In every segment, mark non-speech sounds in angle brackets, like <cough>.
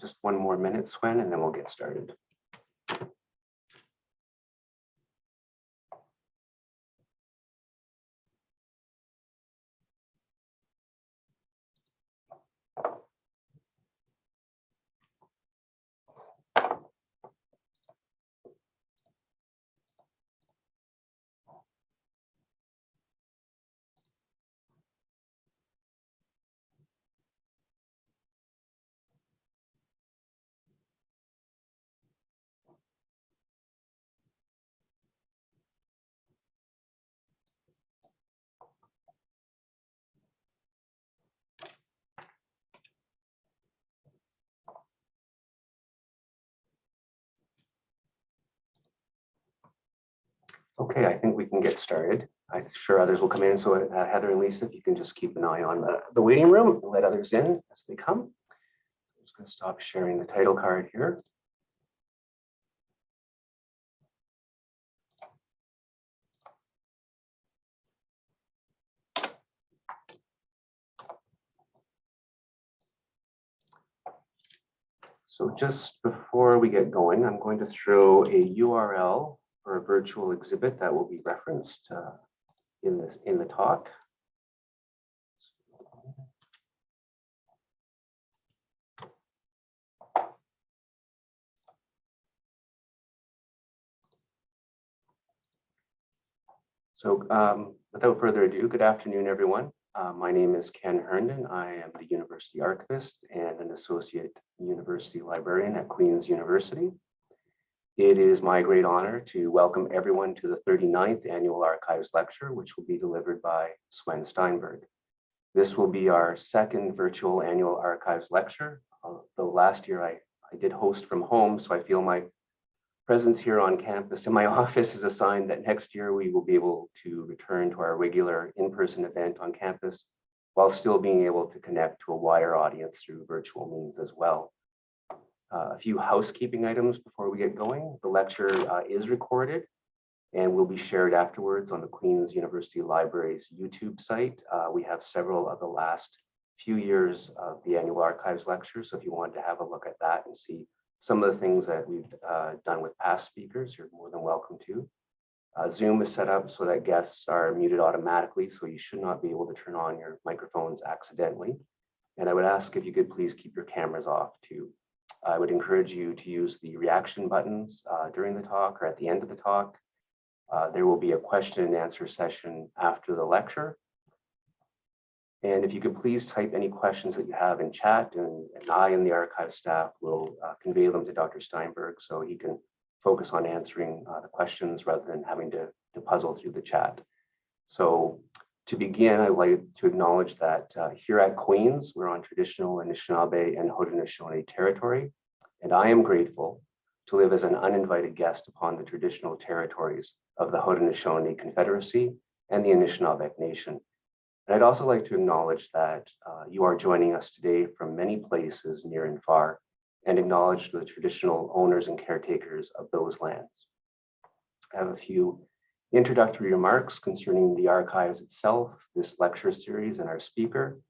Just one more minute, Swen, and then we'll get started. Okay, I think we can get started. I'm sure others will come in. So uh, Heather and Lisa, if you can just keep an eye on the, the waiting room and let others in as they come. I'm just going to stop sharing the title card here. So just before we get going, I'm going to throw a URL for a virtual exhibit that will be referenced uh, in this in the talk. So um, without further ado, good afternoon, everyone. Uh, my name is Ken Herndon. I am the University Archivist and an Associate University Librarian at Queen's University. It is my great honor to welcome everyone to the 39th Annual Archives Lecture, which will be delivered by Swen Steinberg. This will be our second virtual annual archives lecture. Uh, though last year I, I did host from home, so I feel my presence here on campus in my <laughs> office is a sign that next year we will be able to return to our regular in-person event on campus while still being able to connect to a wider audience through virtual means as well. Uh, a few housekeeping items before we get going. The lecture uh, is recorded and will be shared afterwards on the Queen's University Library's YouTube site. Uh, we have several of the last few years of the annual archives lecture. So if you want to have a look at that and see some of the things that we've uh, done with past speakers, you're more than welcome to. Uh, Zoom is set up so that guests are muted automatically, so you should not be able to turn on your microphones accidentally. And I would ask if you could please keep your cameras off too. I would encourage you to use the reaction buttons uh, during the talk or at the end of the talk. Uh, there will be a question and answer session after the lecture. And if you could please type any questions that you have in chat and, and I and the archive staff will uh, convey them to Dr. Steinberg so he can focus on answering uh, the questions rather than having to, to puzzle through the chat. So to begin, I'd like to acknowledge that uh, here at Queen's, we're on traditional Anishinaabe and Haudenosaunee territory, and I am grateful to live as an uninvited guest upon the traditional territories of the Haudenosaunee Confederacy and the Anishinaabe Nation. And I'd also like to acknowledge that uh, you are joining us today from many places near and far, and acknowledge the traditional owners and caretakers of those lands. I have a few introductory remarks concerning the archives itself, this lecture series and our speaker.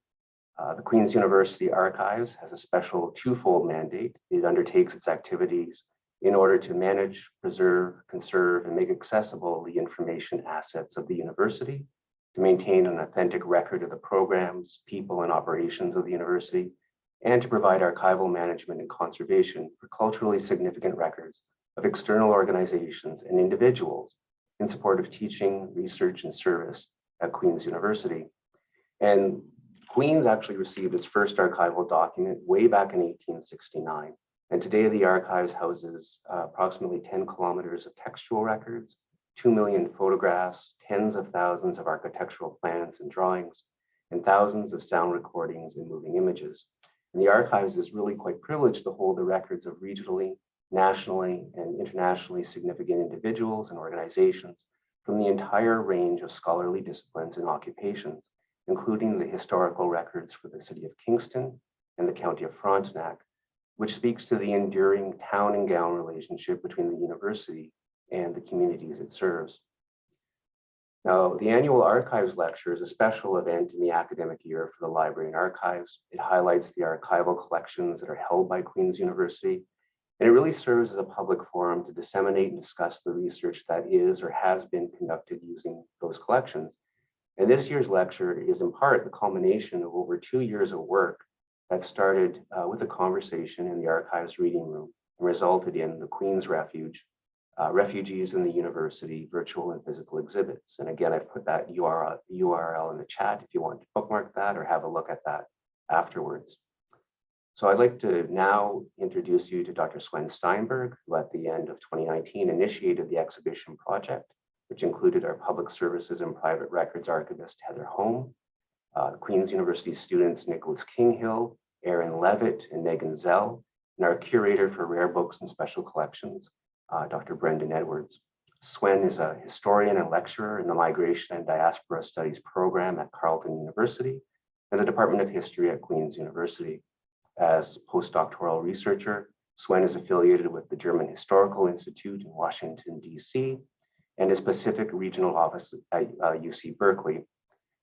Uh, the Queen's University Archives has a special twofold mandate. It undertakes its activities in order to manage, preserve, conserve, and make accessible the information assets of the university, to maintain an authentic record of the programs, people, and operations of the university, and to provide archival management and conservation for culturally significant records of external organizations and individuals in support of teaching, research, and service at Queen's University. And Queen's actually received its first archival document way back in 1869. And today the archives houses uh, approximately 10 kilometers of textual records, 2 million photographs, tens of thousands of architectural plans and drawings, and thousands of sound recordings and moving images. And the archives is really quite privileged to hold the records of regionally nationally and internationally significant individuals and organizations from the entire range of scholarly disciplines and occupations, including the historical records for the city of Kingston and the county of Frontenac, which speaks to the enduring town and gown relationship between the university and the communities it serves. Now, the annual Archives Lecture is a special event in the academic year for the Library and Archives. It highlights the archival collections that are held by Queen's University, and it really serves as a public forum to disseminate and discuss the research that is or has been conducted using those collections. And this year's lecture is in part the culmination of over two years of work that started uh, with a conversation in the archives reading room and resulted in the Queen's Refuge, uh, refugees in the university, virtual and physical exhibits. And again, I've put that URL, URL in the chat if you want to bookmark that or have a look at that afterwards. So I'd like to now introduce you to Dr. Swen Steinberg, who at the end of 2019 initiated the exhibition project, which included our public services and private records archivist, Heather Home, uh, Queen's University students, Nicholas Kinghill, Aaron Levitt, and Megan Zell, and our curator for rare books and special collections, uh, Dr. Brendan Edwards. Swen is a historian and lecturer in the Migration and Diaspora Studies program at Carleton University and the Department of History at Queen's University. As postdoctoral researcher, Swen is affiliated with the German Historical Institute in Washington, DC, and his Pacific Regional Office at uh, UC Berkeley.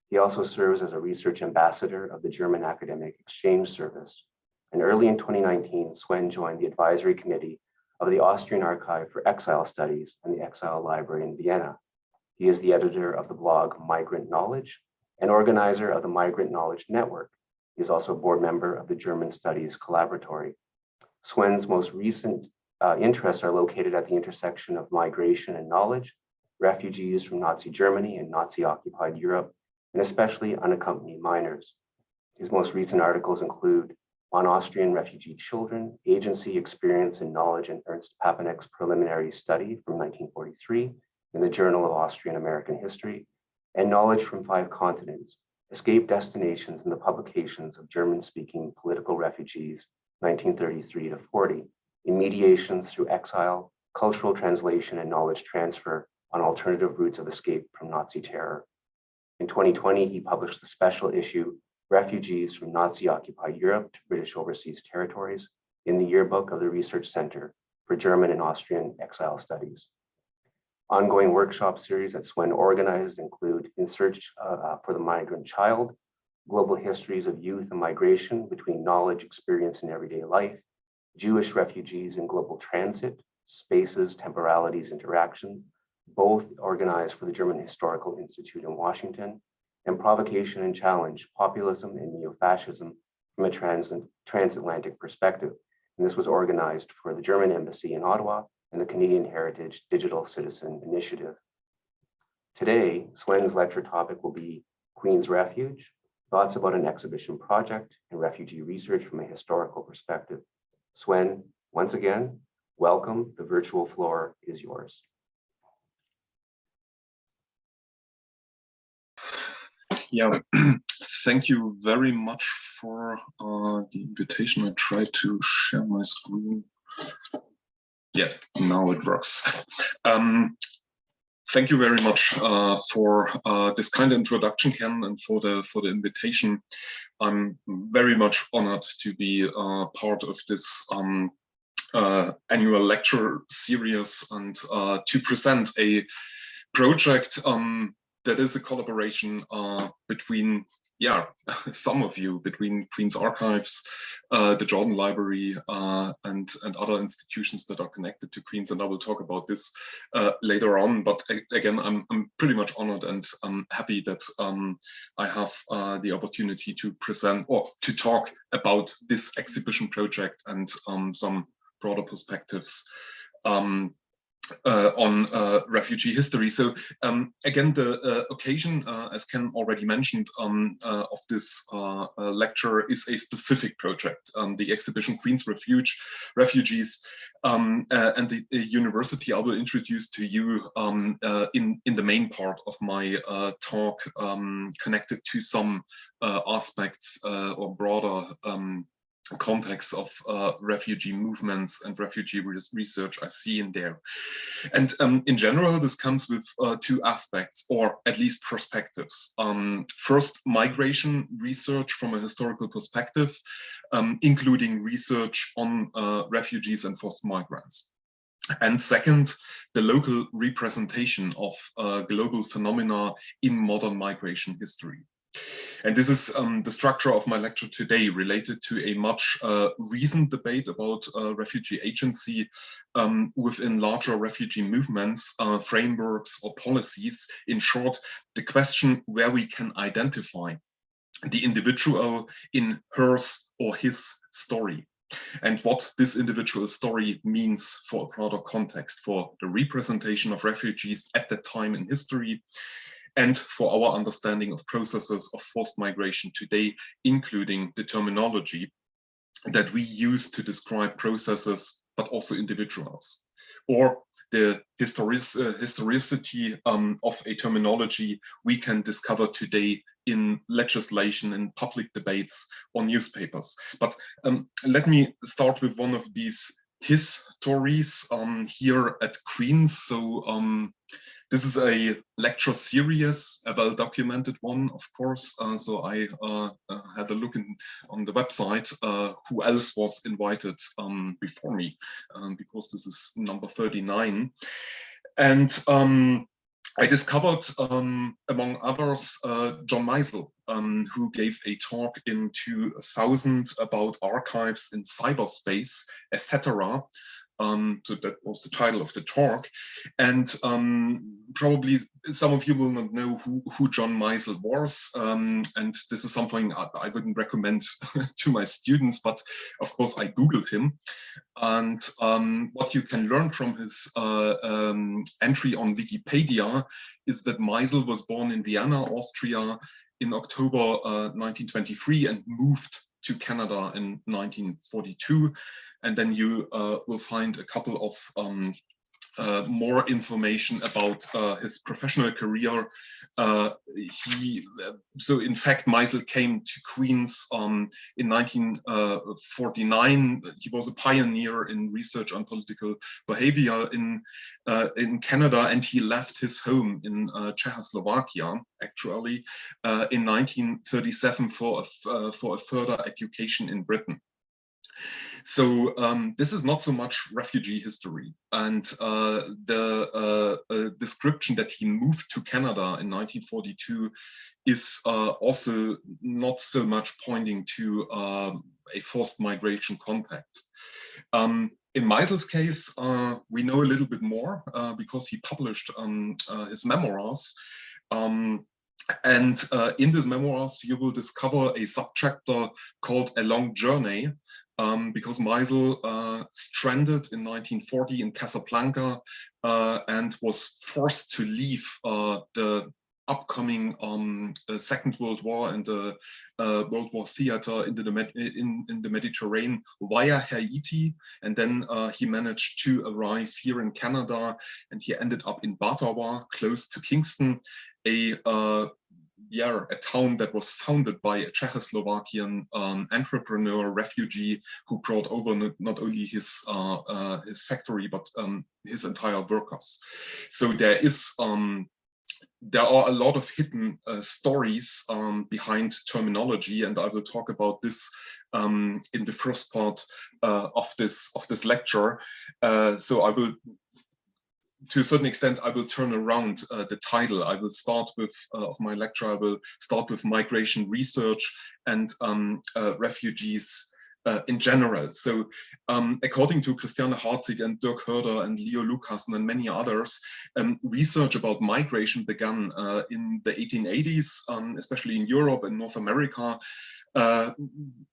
He also serves as a research ambassador of the German Academic Exchange Service. And early in 2019, Swen joined the advisory committee of the Austrian Archive for Exile Studies and the Exile Library in Vienna. He is the editor of the blog Migrant Knowledge and organizer of the Migrant Knowledge Network. Is also a board member of the German Studies Collaboratory. Swen's most recent uh, interests are located at the intersection of migration and knowledge, refugees from Nazi Germany and Nazi occupied Europe, and especially unaccompanied minors. His most recent articles include on Austrian refugee children, agency, experience, and knowledge in Ernst Papanek's preliminary study from 1943 in the Journal of Austrian American History, and knowledge from five continents, escape destinations and the publications of German-speaking political refugees, 1933 to 40, in mediations through exile, cultural translation, and knowledge transfer on alternative routes of escape from Nazi terror. In 2020, he published the special issue refugees from Nazi-occupied Europe to British overseas territories in the yearbook of the Research Center for German and Austrian Exile Studies. Ongoing workshop series that Swen organizes include In Search uh, for the Migrant Child, Global Histories of Youth and Migration between Knowledge, Experience, and Everyday Life, Jewish Refugees in Global Transit, Spaces, Temporalities, Interactions, both organized for the German Historical Institute in Washington, and provocation and challenge, populism and neo-fascism from a trans transatlantic perspective. And this was organized for the German Embassy in Ottawa and the Canadian Heritage Digital Citizen Initiative. Today, Swen's lecture topic will be Queen's Refuge, thoughts about an exhibition project and refugee research from a historical perspective. Swen, once again, welcome. The virtual floor is yours. Yeah, <clears throat> thank you very much for uh, the invitation. I try to share my screen. Yeah, now it works. Um, thank you very much uh, for uh, this kind introduction, Ken, and for the for the invitation. I'm very much honored to be uh, part of this um, uh, annual lecture series and uh, to present a project um, that is a collaboration uh, between, yeah, <laughs> some of you, between Queen's Archives, uh, the Jordan Library, uh, and, and other institutions that are connected to Queen's. And I will talk about this uh, later on. But again, I'm, I'm pretty much honored and I'm happy that um, I have uh, the opportunity to present or to talk about this exhibition project and um, some broader perspectives um, uh, on uh, refugee history. So um, again, the uh, occasion, uh, as Ken already mentioned, um, uh, of this uh, lecture is a specific project, um, the exhibition Queen's Refuge, Refugees, um, and the, the, university I will introduce to you um, in, in the main part of my talk um, connected to some aspects or broader context of uh, refugee movements and refugee research I see in there. And um, in general, this comes with uh, two aspects, or at least perspectives. Um, first, migration research from a historical perspective, um, including research on uh, refugees and forced migrants. And second, the local representation of uh, global phenomena in modern migration history. And this is um, the structure of my lecture today related to a much uh, recent debate about uh, refugee agency um, within larger refugee movements, uh, frameworks or policies. In short, the question where we can identify the individual in hers or his story and what this individual story means for a broader context for the representation of refugees at that time in history and for our understanding of processes of forced migration today, including the terminology that we use to describe processes, but also individuals, or the historic, uh, historicity um, of a terminology we can discover today in legislation and public debates or newspapers. But um, let me start with one of these his stories um, here at Queen's. So um, this is a lecture series, a well-documented one, of course. Uh, so I uh, uh, had a look in, on the website uh, who else was invited um, before me, um, because this is number 39. And um, I discovered, um, among others, uh, John Meisel, um, who gave a talk in 2000 about archives in cyberspace, etc. Um, so that was the title of the talk. And um, probably some of you will not know who, who John Meisel was. Um, and this is something I, I wouldn't recommend <laughs> to my students, but of course I Googled him. And um, what you can learn from his uh, um, entry on Wikipedia is that Meisel was born in Vienna, Austria in October uh, 1923 and moved to Canada in 1942 and then you uh, will find a couple of um, uh, more information about uh, his professional career. Uh, he, so in fact, Meisel came to Queen's um, in 1949. He was a pioneer in research on political behavior in uh, in Canada, and he left his home in uh, Czechoslovakia actually in 1937 for a, for a further education in Britain. So um, this is not so much refugee history. And uh, the uh, description that he moved to Canada in 1942 is uh, also not so much pointing to um, a forced migration context. Um, in Meisel's case, uh, we know a little bit more uh, because he published um, his memoirs. Um, and uh, in these memoirs, you will discover a subchapter called A Long Journey, um, because Meisel uh, stranded in 1940 in Casablanca uh, and was forced to leave uh, the upcoming um, uh, Second World War and the uh, World War theater in the, in, in, the Mediterranean via Haiti. And then uh, he managed to arrive here in Canada and he ended up in Batawa, close to Kingston, a yeah, a town that was founded by a Czechoslovakian um, entrepreneur refugee who brought over not, not only his uh, uh, his factory but um, his entire workers. So there is um, there are a lot of hidden uh, stories um, behind terminology, and I will talk about this um, in the first part uh, of this of this lecture. Uh, so I will to a certain extent, I will turn around uh, the title. I will start with, uh, of my lecture, I will start with migration research and um, uh, refugees uh, in general. So um, according to Christiane Harzig and Dirk Hoerder and Leo Lucassen and many others, um, research about migration began uh, in the 1880s, um, especially in Europe and North America, uh,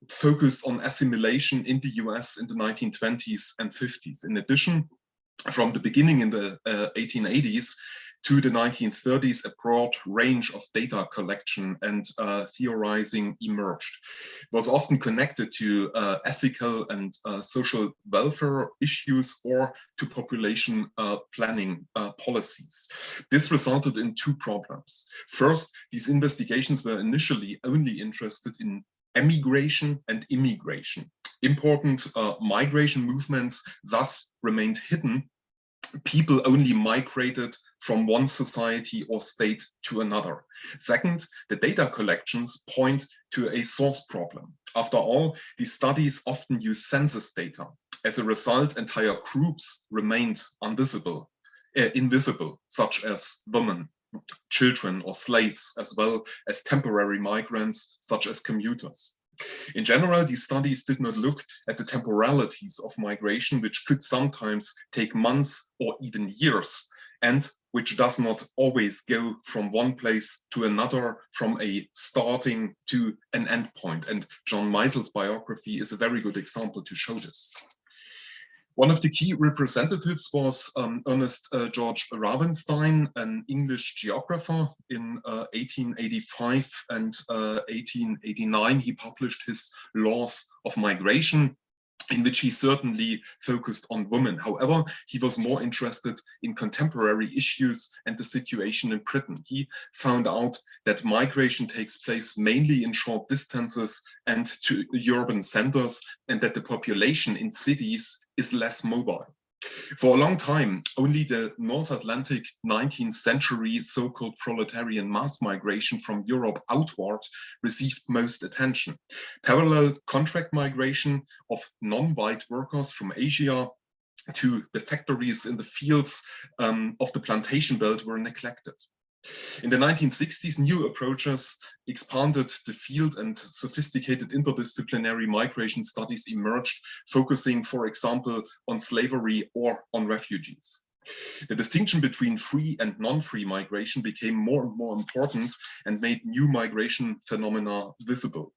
focused on assimilation in the US in the 1920s and 50s. In addition, from the beginning in the uh, 1880s to the 1930s, a broad range of data collection and uh, theorizing emerged. It was often connected to uh, ethical and uh, social welfare issues or to population uh, planning uh, policies. This resulted in two problems. First, these investigations were initially only interested in emigration and immigration. Important uh, migration movements thus remained hidden. People only migrated from one society or state to another. Second, the data collections point to a source problem. After all, these studies often use census data. As a result, entire groups remained invisible, uh, invisible, such as women, children or slaves, as well as temporary migrants, such as commuters. In general, these studies did not look at the temporalities of migration, which could sometimes take months or even years, and which does not always go from one place to another, from a starting to an end point. And John Meisel's biography is a very good example to show this. One of the key representatives was um, Ernest uh, George Ravenstein, an English geographer. In uh, 1885 and uh, 1889, he published his Laws of Migration, in which he certainly focused on women. However, he was more interested in contemporary issues and the situation in Britain. He found out that migration takes place mainly in short distances and to urban centers, and that the population in cities is less mobile. For a long time, only the North Atlantic 19th century so-called proletarian mass migration from Europe outward received most attention. Parallel contract migration of non-white workers from Asia to the factories in the fields um, of the plantation belt were neglected. In the 1960s, new approaches expanded the field and sophisticated interdisciplinary migration studies emerged, focusing, for example, on slavery or on refugees. The distinction between free and non-free migration became more and more important and made new migration phenomena visible.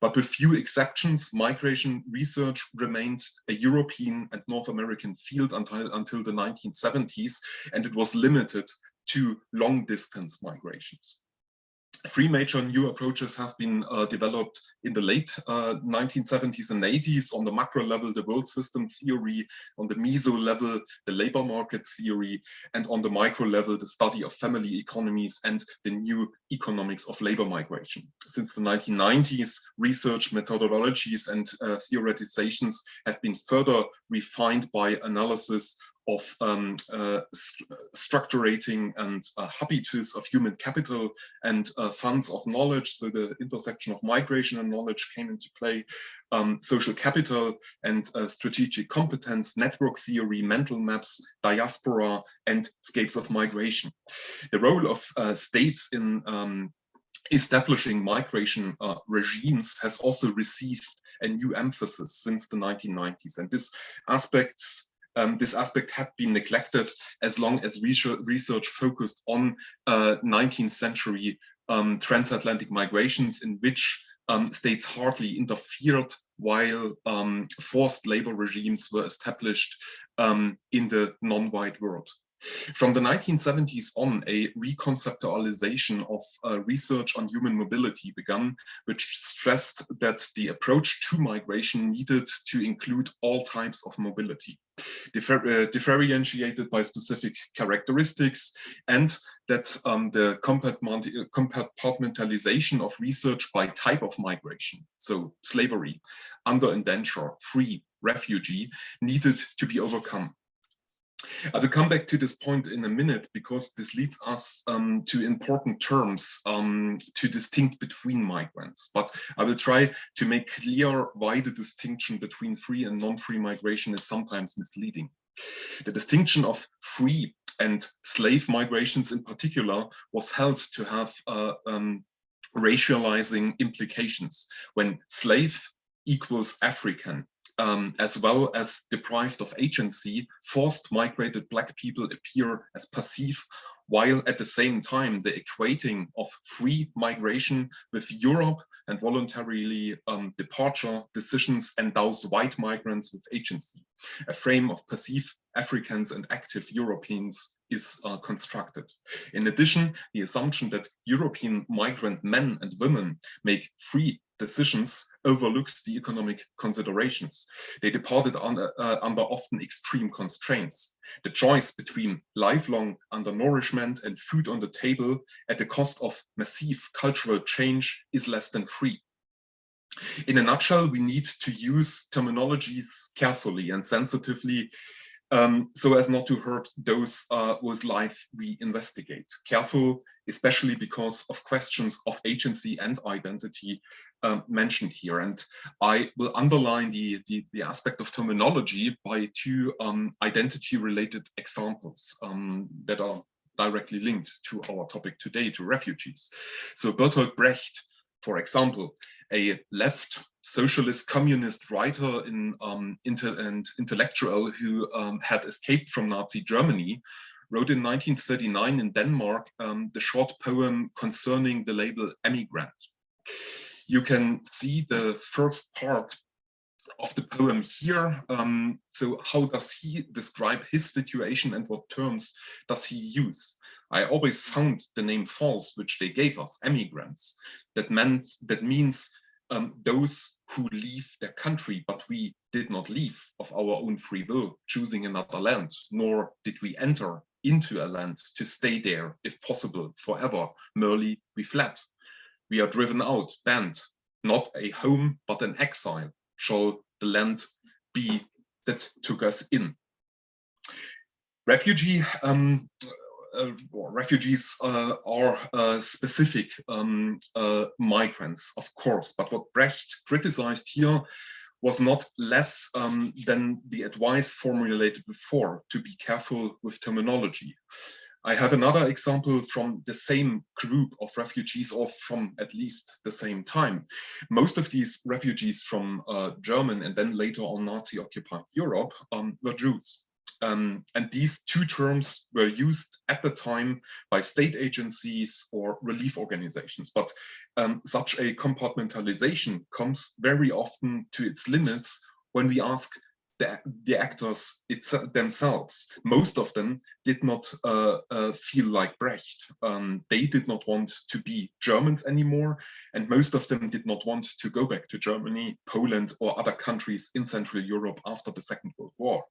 But with few exceptions, migration research remained a European and North American field until, until the 1970s, and it was limited to long distance migrations. Three major new approaches have been uh, developed in the late uh, 1970s and 80s. On the macro level, the world system theory, on the meso level, the labor market theory, and on the micro level, the study of family economies and the new economics of labor migration. Since the 1990s, research methodologies and uh, theoretizations have been further refined by analysis of um, uh, st structurating and uh, habitus of human capital and uh, funds of knowledge. So the intersection of migration and knowledge came into play, um, social capital and uh, strategic competence, network theory, mental maps, diaspora, and scapes of migration. The role of uh, states in um, establishing migration uh, regimes has also received a new emphasis since the 1990s. And this aspects um, this aspect had been neglected as long as research focused on uh, 19th century um, transatlantic migrations in which um, states hardly interfered while um, forced labor regimes were established um, in the non-white world. From the 1970s on, a reconceptualization of uh, research on human mobility began, which stressed that the approach to migration needed to include all types of mobility, differ uh, differentiated by specific characteristics, and that um, the compartmentalization of research by type of migration, so slavery, under indenture, free, refugee, needed to be overcome. I will come back to this point in a minute because this leads us um, to important terms um, to distinct between migrants. But I will try to make clear why the distinction between free and non-free migration is sometimes misleading. The distinction of free and slave migrations in particular was held to have uh, um, racializing implications. When slave equals African um, as well as deprived of agency, forced migrated Black people appear as passive, while at the same time the equating of free migration with Europe and voluntarily um, departure decisions endows white migrants with agency. A frame of passive Africans and active Europeans is uh, constructed. In addition, the assumption that European migrant men and women make free decisions overlooks the economic considerations. They departed under, uh, under often extreme constraints. The choice between lifelong undernourishment and food on the table at the cost of massive cultural change is less than free. In a nutshell, we need to use terminologies carefully and sensitively um, so as not to hurt those uh, whose life we investigate. Careful, especially because of questions of agency and identity um, mentioned here. And I will underline the, the, the aspect of terminology by two um, identity-related examples um, that are directly linked to our topic today, to refugees. So Bertolt Brecht, for example, a left socialist communist writer in, um, inter and intellectual who um, had escaped from Nazi Germany, wrote in 1939 in Denmark um, the short poem concerning the label emigrant. You can see the first part of the poem here. Um, so how does he describe his situation and what terms does he use? I always found the name false, which they gave us, emigrants. That means, that means um, those who leave their country, but we did not leave of our own free will, choosing another land, nor did we enter into a land to stay there, if possible, forever. Merely we fled. We are driven out, banned, not a home, but an exile. Shall the land be that took us in? Refugee um, uh, refugees uh, are uh, specific um, migrants, of course, but what Brecht criticized here was not less um, than the advice formulated before to be careful with terminology. I have another example from the same group of refugees or from at least the same time. Most of these refugees from uh, German and then later on Nazi occupied Europe um, were Jews. Um, and these two terms were used at the time by state agencies or relief organizations. But um, such a compartmentalization comes very often to its limits when we ask the, the actors it's, themselves. Most of them did not uh, uh, feel like Brecht. Um, they did not want to be Germans anymore, and most of them did not want to go back to Germany, Poland, or other countries in Central Europe after the Second World War.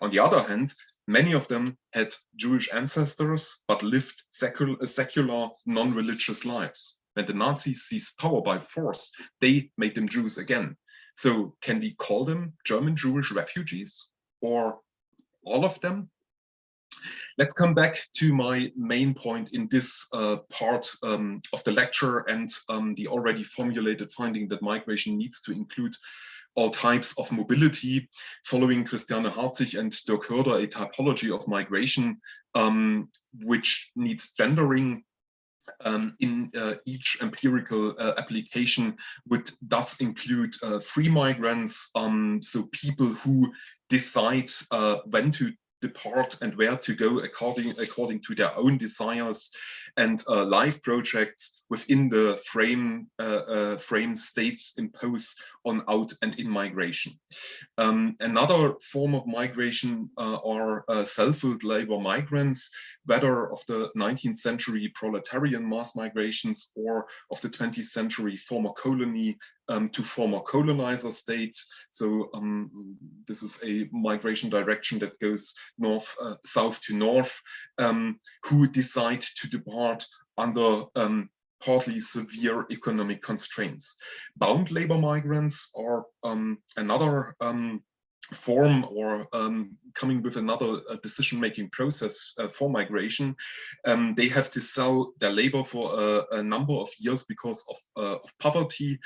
On the other hand, many of them had Jewish ancestors, but lived secular, secular non-religious lives. When the Nazis seized power by force, they made them Jews again. So can we call them German Jewish refugees or all of them? Let's come back to my main point in this uh, part um, of the lecture and um, the already formulated finding that migration needs to include all types of mobility, following Christiane Harzig and Dirk Hoerder, a typology of migration, um, which needs gendering um, in uh, each empirical uh, application would thus include uh, free migrants, um, so people who decide uh, when to depart and where to go according according to their own desires and uh, life projects within the frame uh, uh, frame states impose on out and in migration. Um, another form of migration uh, are self-willed labor migrants, whether of the 19th century proletarian mass migrations or of the 20th century former colony um, to former colonizer states. So um, this is a migration direction that goes north, uh, south to north, um, who decide to depart under um, partly severe economic constraints. Bound labor migrants are um, another um, form or um, coming with another uh, decision-making process uh, for migration, um, they have to sell their labor for a, a number of years because of, uh, of poverty.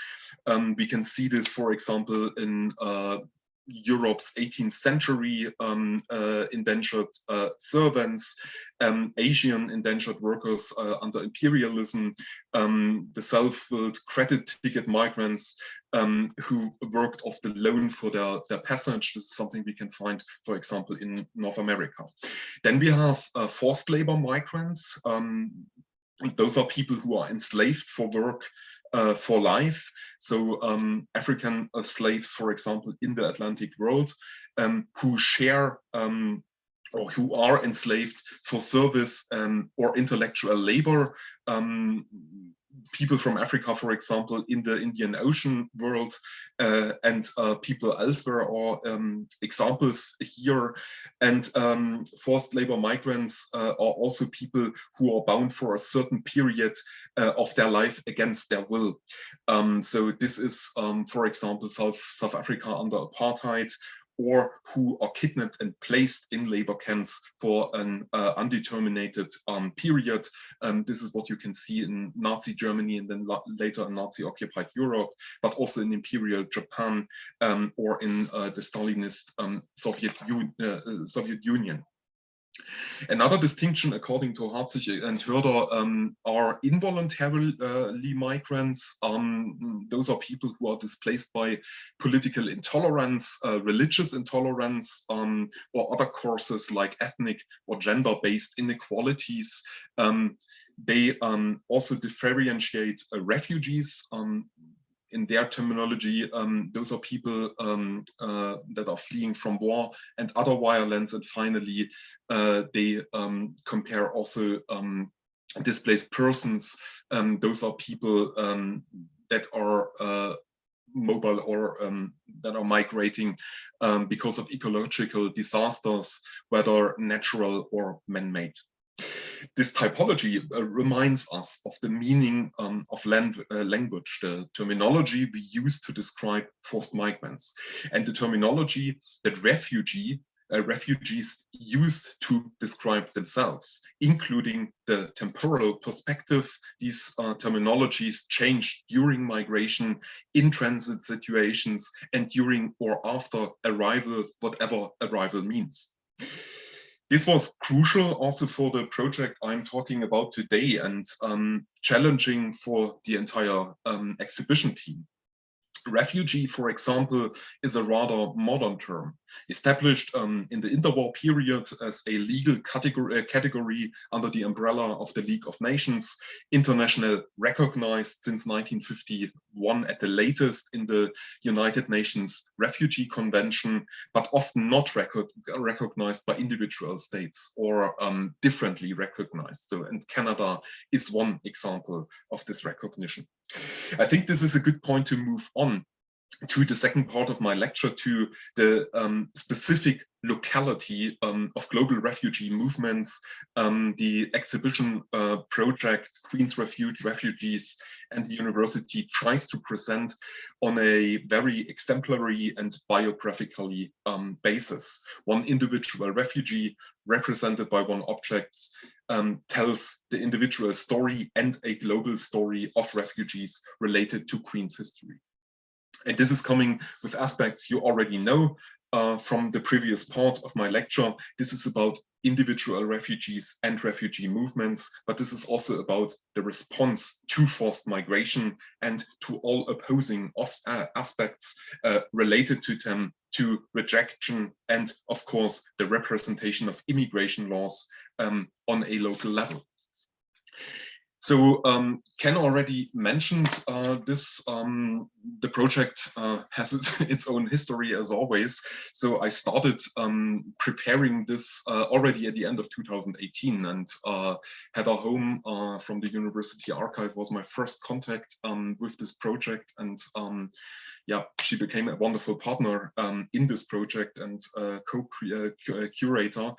Um, we can see this, for example, in uh, Europe's 18th century um, uh, indentured uh, servants, um, Asian indentured workers uh, under imperialism, um, the self-willed credit ticket migrants um, who worked off the loan for their, their passage. This is something we can find, for example, in North America. Then we have uh, forced labor migrants. Um, those are people who are enslaved for work uh, for life. So um, African uh, slaves, for example, in the Atlantic world, um, who share um, or who are enslaved for service um, or intellectual labor. People from Africa, for example, in the Indian Ocean world uh, and uh, people elsewhere are um, examples here. And um, forced labor migrants uh, are also people who are bound for a certain period uh, of their life against their will. Um, so this is, um, for example, South, South Africa under apartheid or who are kidnapped and placed in labor camps for an uh, undetermined um, period. Um, this is what you can see in Nazi Germany and then later in Nazi occupied Europe, but also in Imperial Japan um, or in uh, the Stalinist um, Soviet, uh, Soviet Union. Another distinction, according to Harzig and Hoerder, um, are involuntarily migrants. Um, those are people who are displaced by political intolerance, uh, religious intolerance, um, or other causes like ethnic or gender-based inequalities. Um, they um, also differentiate uh, refugees um, in their terminology, um, those are people um, uh, that are fleeing from war and other violence. And finally, uh, they um, compare also um, displaced persons. Um, those are people um, that are uh, mobile or that are migrating because of ecological disasters, whether natural or man-made this typology uh, reminds us of the meaning um, of land, uh, language, the terminology we use to describe forced migrants, and the terminology that refugee uh, refugees used to describe themselves, including the temporal perspective. These uh, terminologies change during migration, in transit situations, and during or after arrival, whatever arrival means. This was crucial also for the project I'm talking about today and um, challenging for the entire um, exhibition team. Refugee, for example, is a rather modern term, established um, in the interwar period as a legal category, uh, category, under the umbrella of the League of Nations, international recognized since 1951 at the latest in the United Nations Refugee Convention, but often not record, recognized by individual states or um, differently recognized. So, and Canada is one example of this recognition. I think this is a good point to move on to the second part of my lecture to the um, specific locality um, of global refugee movements, um, the exhibition uh, project Queen's Refuge Refugees and the university tries to present on a very exemplary and biographically um, basis. One individual refugee represented by one object um, tells the individual story and a global story of refugees related to Queen's history. And this is coming with aspects you already know uh, from the previous part of my lecture. This is about individual refugees and refugee movements, but this is also about the response to forced migration and to all opposing uh, aspects uh, related to them, to rejection and, of course, the representation of immigration laws um, on a local level. So um, Ken already mentioned uh, this. Um, the project uh, <laughs> has its, its, own history as always. So I started um, preparing this uh, already at the end of 2018 and uh, Heather Home uh, from the University Archive was my first contact um, with this project. And um, yeah, she became a wonderful partner um, in this project and uh, co-curator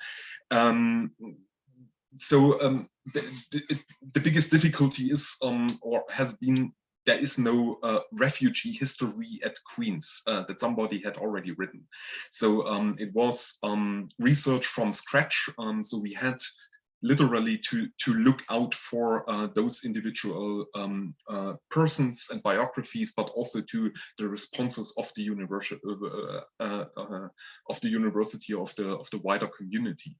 so um, the, the, biggest difficulty is um, or has been there is no uh, refugee history at Queen's uh, that somebody had already written. So um, it was um, research from scratch. Um, so we had literally to to look out for uh, those individual um, uh, persons and biographies, but also to the responses of the university uh, uh, uh, of the university of the of the wider community.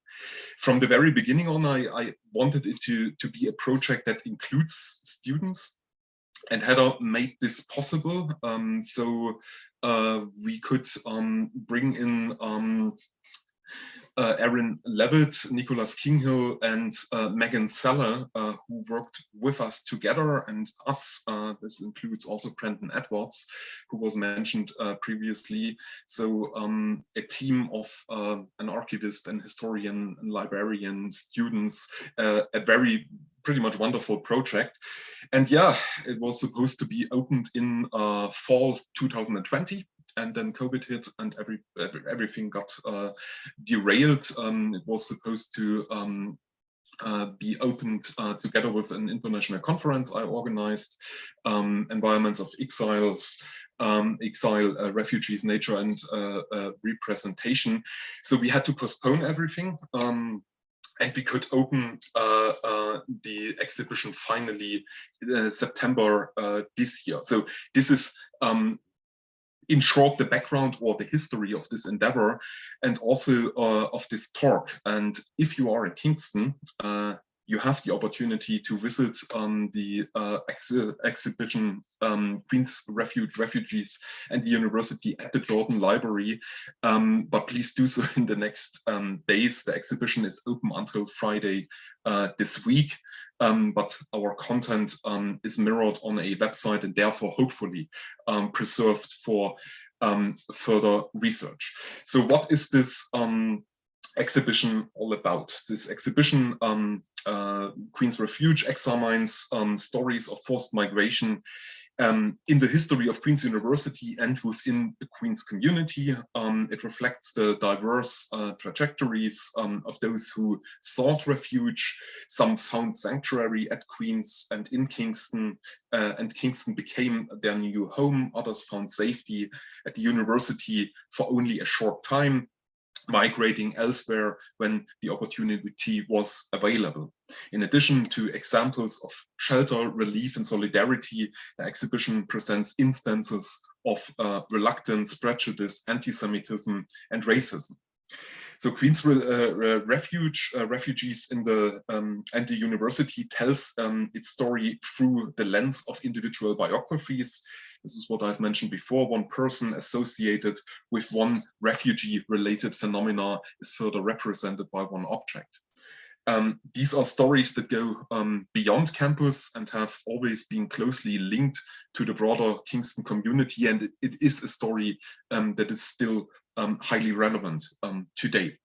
From the very beginning on, I, I wanted it to to be a project that includes students, and Heather made this possible. Um, so uh, we could um, bring in um, uh, Aaron Levitt, Nicholas Kinghill, and uh, Megan Seller, uh, who worked with us together and us. Uh, this includes also Brendan Edwards, who was mentioned uh, previously. So um, a team of uh, an archivist and historian and librarian students, a very pretty much wonderful project. And yeah, it was supposed to be opened in fall 2020 and then COVID hit and every, every everything got uh, derailed. Um, it was supposed to um, uh, be opened uh, together with an international conference I organized, um, Environments of Exiles, um, exile, uh, refugees, nature and uh, uh, representation. So we had to postpone everything. Um, and we could open uh, uh, the exhibition finally uh, September this year. So this is um, in short, the background or the history of this endeavor and also uh, of this talk. And if you are in Kingston, uh, you have the opportunity to visit um, the uh, ex exhibition um, Queen's Refuge Refugees and the University at the Jordan Library. Um, but please do so in the next um, days. The exhibition is open until Friday uh, this week. Um, but our content um, is mirrored on a website and therefore hopefully preserved for further research. So what is this exhibition all about? This exhibition, um, uh, Queen's Refuge, examines stories of forced migration um, in the history of Queen's University and within the Queen's community. Um, it reflects the diverse uh, trajectories um, of those who sought refuge. Some found sanctuary at Queen's and in Kingston, uh, and Kingston became their new home. Others found safety at the university for only a short time migrating elsewhere when the opportunity was available. In addition to examples of shelter, relief and solidarity, the exhibition presents instances of uh, reluctance, prejudice, anti-Semitism and racism. So Queen's uh, Refuge, uh, refugees in the um, and the university tells um, its story through the lens of individual biographies. This is what I've mentioned before. One person associated with one refugee-related phenomena is further represented by one object. Um, these are stories that go um, beyond campus and have always been closely linked to the broader Kingston community. And it, it is a story um, that is still um, highly relevant um, today.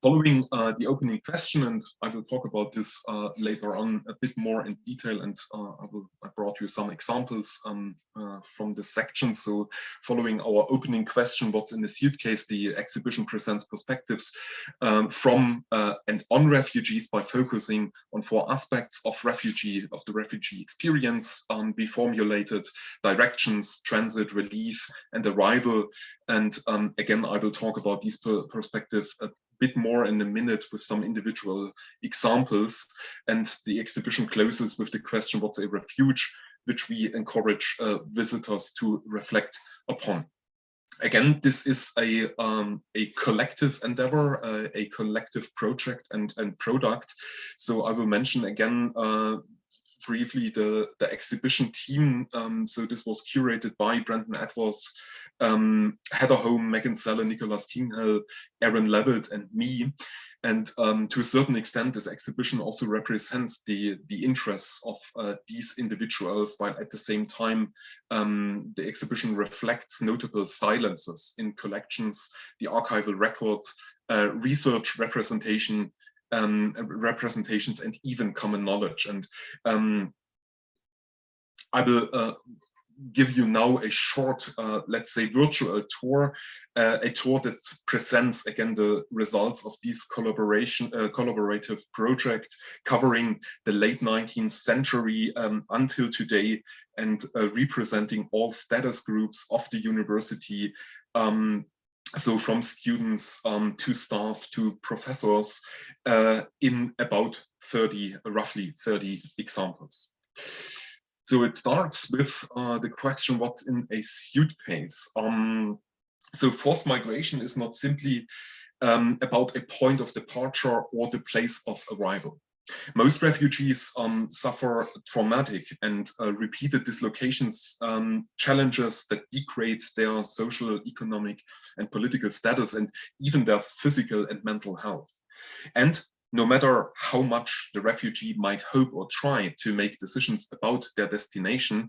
Following uh, the opening question, and I will talk about this uh, later on a bit more in detail, and uh, I, will, I brought you some examples um, uh, from this section. So following our opening question, what's in the suitcase, the exhibition presents perspectives um, from uh, and on refugees by focusing on four aspects of refugee, of the refugee experience. Um, we formulated directions, transit, relief, and arrival. And um, again, I will talk about these per perspectives bit more in a minute with some individual examples. And the exhibition closes with the question, what's a refuge, which we encourage uh, visitors to reflect upon. Again, this is a, um, a collective endeavor, uh, a collective project and, and product. So I will mention again uh, briefly the, the exhibition team. Um, so this was curated by Brandon Edwards, um, Heather Home, Megan Seller, Nicholas Kinghell, Aaron Levitt, and me. And um, to a certain extent, this exhibition also represents the, the interests of uh, these individuals, while at the same time, um, the exhibition reflects notable silences in collections, the archival records, uh, research representation, um, representations, and even common knowledge. And um, I will uh, give you now a short, uh, let's say, virtual tour, uh, a tour that presents again the results of this collaboration, uh, collaborative project covering the late 19th century um, until today and uh, representing all status groups of the university. Um, so from students um, to staff to professors uh, in about 30, roughly 30 examples. So it starts with uh, the question, what's in a suitcase? Um, so forced migration is not simply um, about a point of departure or the place of arrival. Most refugees um, suffer traumatic and uh, repeated dislocations, um, challenges that degrade their social, economic, and political status, and even their physical and mental health. And no matter how much the refugee might hope or try to make decisions about their destination,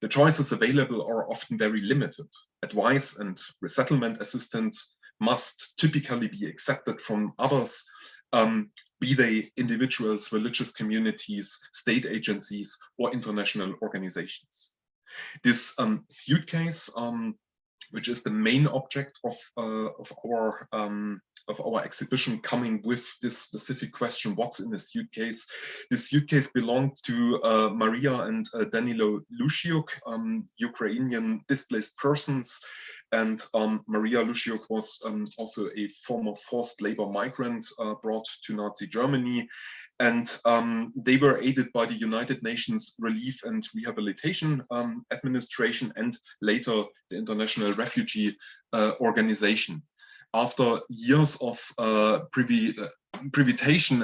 the choices available are often very limited. Advice and resettlement assistance must typically be accepted from others, um, be they individuals, religious communities, state agencies, or international organizations. This um, suitcase um, which is the main object of, uh, of our um, of our exhibition coming with this specific question, what's in the suitcase? The suitcase belonged to uh, Maria and uh, Danilo Lusiuk, um, Ukrainian displaced persons. And um, Maria Lusiuk was um, also a former forced labor migrant uh, brought to Nazi Germany. And um, they were aided by the United Nations Relief and Rehabilitation um, Administration and later the International Refugee uh, Organization after years of uh, privi uh,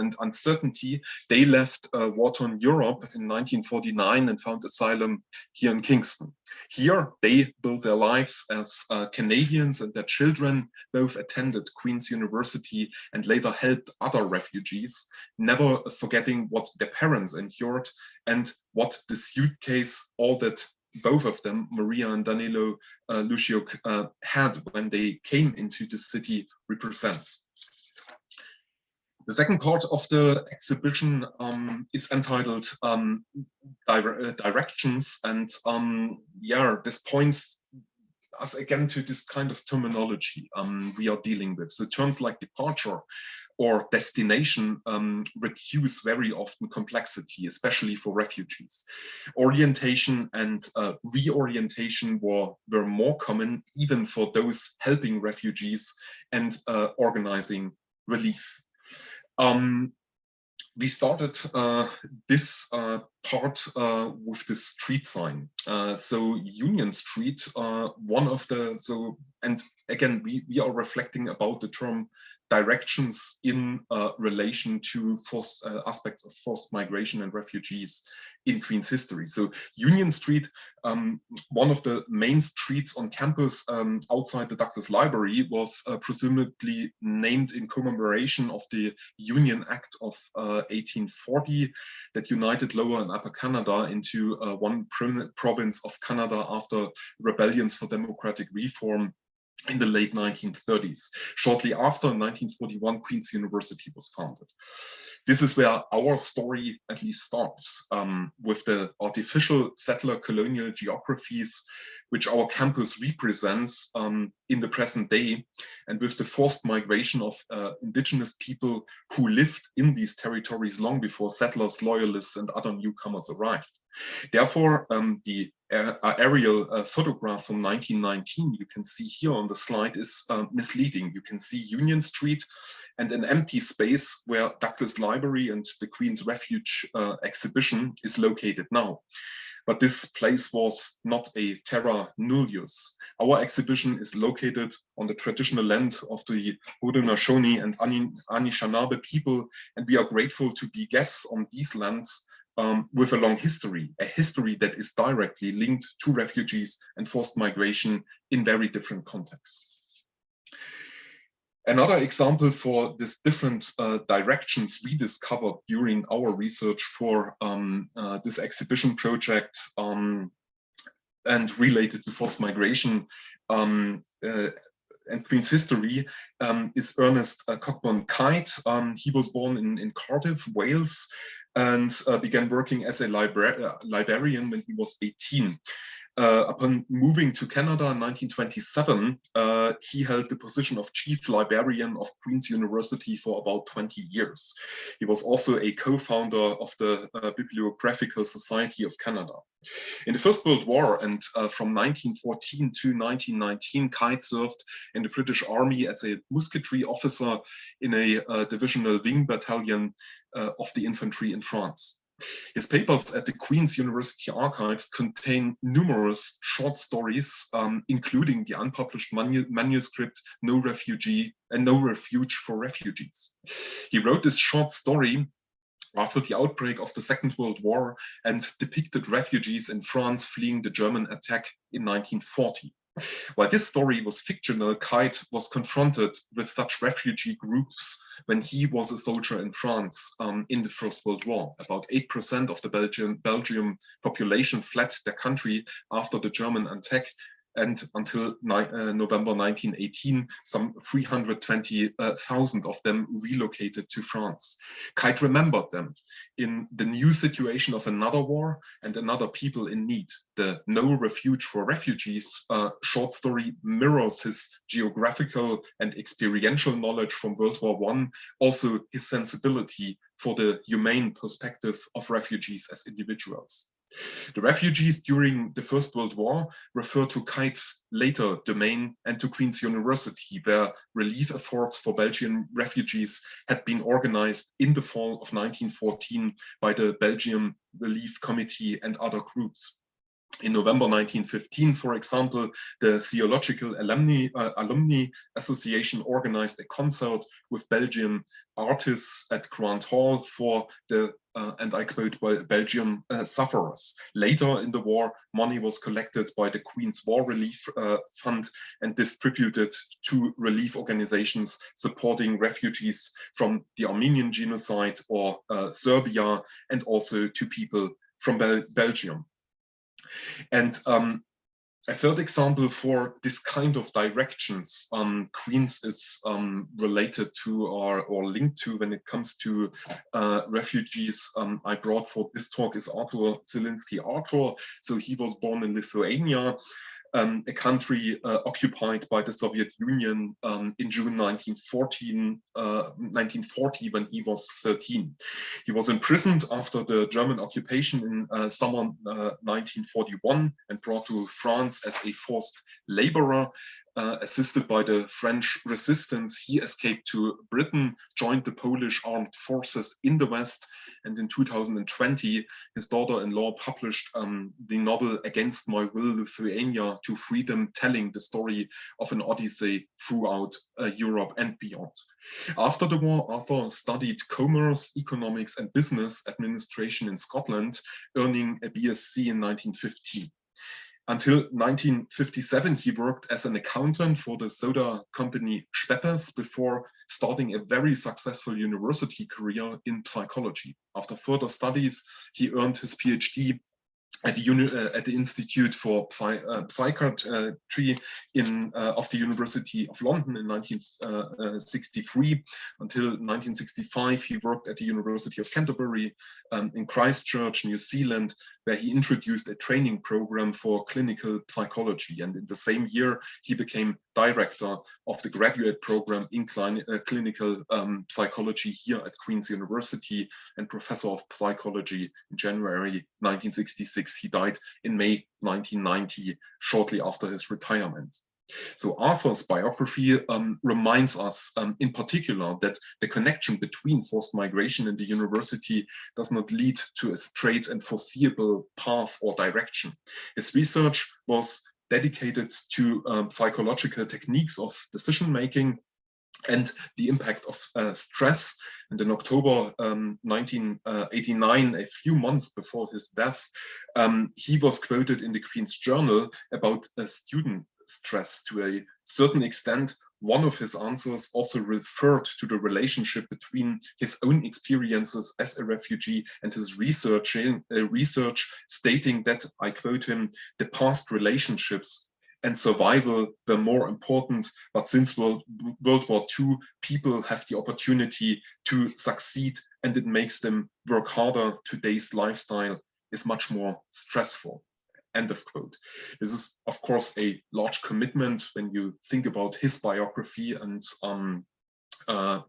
and uncertainty, they left uh, war-torn Europe in 1949 and found asylum here in Kingston. Here, they built their lives as uh, Canadians and their children both attended Queen's University and later helped other refugees, never forgetting what their parents endured and what the suitcase all that both of them, Maria and Danilo uh, Lusiuk, uh, had when they came into the city represents. The second part of the exhibition um, is entitled um, dire uh, Directions and um, yeah, this points us again to this kind of terminology um, we are dealing with. So terms like departure or destination um, reduce very often complexity, especially for refugees. Orientation and uh, reorientation were, were more common even for those helping refugees and uh, organizing relief. Um, we started uh, this uh, part uh, with the street sign. Uh, so Union Street, uh, one of the, so, and again, we, we are reflecting about the term directions in uh, relation to forced uh, aspects of forced migration and refugees in Queen's history. So Union Street, um, one of the main streets on campus um, outside the Douglas Library was uh, presumably named in commemoration of the Union Act of 1840 uh, that united Lower and Upper Canada into uh, one province of Canada after rebellions for democratic reform in the late 1930s. Shortly after 1941, Queen's University was founded. This is where our story at least starts um, with the artificial settler colonial geographies which our campus represents um, in the present day and with the forced migration of uh, indigenous people who lived in these territories long before settlers, loyalists and other newcomers arrived. Therefore, um, the uh, aerial uh, photograph from 1919 you can see here on the slide is uh, misleading. You can see Union Street and an empty space where Douglas Library and the Queen's Refuge uh, exhibition is located now. But this place was not a terra nullius. Our exhibition is located on the traditional land of the Haudenosaunee and Anishinaabe people, and we are grateful to be guests on these lands um, with a long history, a history that is directly linked to refugees and forced migration in very different contexts. Another example for these different uh, directions we discovered during our research for um, uh, this exhibition project um, and related to forced migration um, uh, and Queen's history, um, it's Ernest uh, Cockburn Kyte. Um, he was born in, in Cardiff, Wales, and uh, began working as a libra uh, librarian when he was 18. Uh, upon moving to Canada in 1927, uh, he held the position of chief librarian of Queen's University for about 20 years. He was also a co-founder of the uh, Bibliographical Society of Canada. In the First World War and uh, from 1914 to 1919, Kyte served in the British Army as a musketry officer in a uh, divisional wing battalion uh, of the infantry in France. His papers at the Queen's University Archives contain numerous short stories, um, including the unpublished manu manuscript No Refugee and No Refuge for Refugees. He wrote this short story after the outbreak of the Second World War and depicted refugees in France fleeing the German attack in 1940. While this story was fictional, Kyte was confronted with such refugee groups when he was a soldier in France um, in the First World War. About 8% of the Belgian, Belgium population fled their country after the German attack and until uh, November 1918, some 320,000 of them relocated to France. Kyte remembered them in the new situation of another war and another people in need. The No Refuge for Refugees uh, short story mirrors his geographical and experiential knowledge from World War I, also his sensibility for the humane perspective of refugees as individuals. The refugees during the First World War refer to Kyte's later domain and to Queen's University, where relief efforts for Belgian refugees had been organized in the fall of 1914 by the Belgian Relief Committee and other groups. In November 1915, for example, the Theological Alumni, uh, Alumni Association organized a concert with Belgian artists at Grant Hall for the, uh, and I quote, Belgium uh, sufferers. Later in the war, money was collected by the Queen's War Relief uh, Fund and distributed to relief organizations supporting refugees from the Armenian genocide or uh, Serbia, and also to people from Bel Belgium. And um, a third example for this kind of directions um, Queens is um, related to or, or linked to when it comes to uh, refugees um, I brought for this talk is Arthur Zelinsky Arthur. So he was born in Lithuania um, a country uh, occupied by the Soviet Union um, in June 1914, uh, 1940 when he was 13. He was imprisoned after the German occupation in uh, summer 1941 uh, and brought to France as a forced laborer. Uh, assisted by the French resistance, he escaped to Britain, joined the Polish armed forces in the West, and in 2020, his daughter-in-law published um, the novel Against My Will, Lithuania to Freedom, telling the story of an odyssey throughout uh, Europe and beyond. After the war, Arthur studied commerce, economics, and business administration in Scotland, earning a BSc in 1915. Until 1957, he worked as an accountant for the soda company Schweppes before starting a very successful university career in psychology. After further studies, he earned his PhD at the, uh, at the Institute for Psy uh, Psychiatry in, uh, of the University of London in 1963. Uh, Until 1965, he worked at the University of Canterbury um, in Christchurch, New Zealand, where he introduced a training program for clinical psychology. And in the same year, he became director of the graduate program in uh, clinical um, psychology here at Queen's University and professor of psychology in January 1966. He died in May 1990, shortly after his retirement. So Arthur's biography um, reminds us um, in particular that the connection between forced migration and the university does not lead to a straight and foreseeable path or direction. His research was dedicated to um, psychological techniques of decision making and the impact of uh, stress. And in October um, 1989, a few months before his death, um, he was quoted in the Queen's Journal about a student stress to a certain extent one of his answers also referred to the relationship between his own experiences as a refugee and his researching, uh, research stating that, I quote him, the past relationships and survival were more important, but since World, World War II, people have the opportunity to succeed and it makes them work harder. Today's lifestyle is much more stressful. End of quote. This is, of course, a large commitment when you think about his biography and um, uh,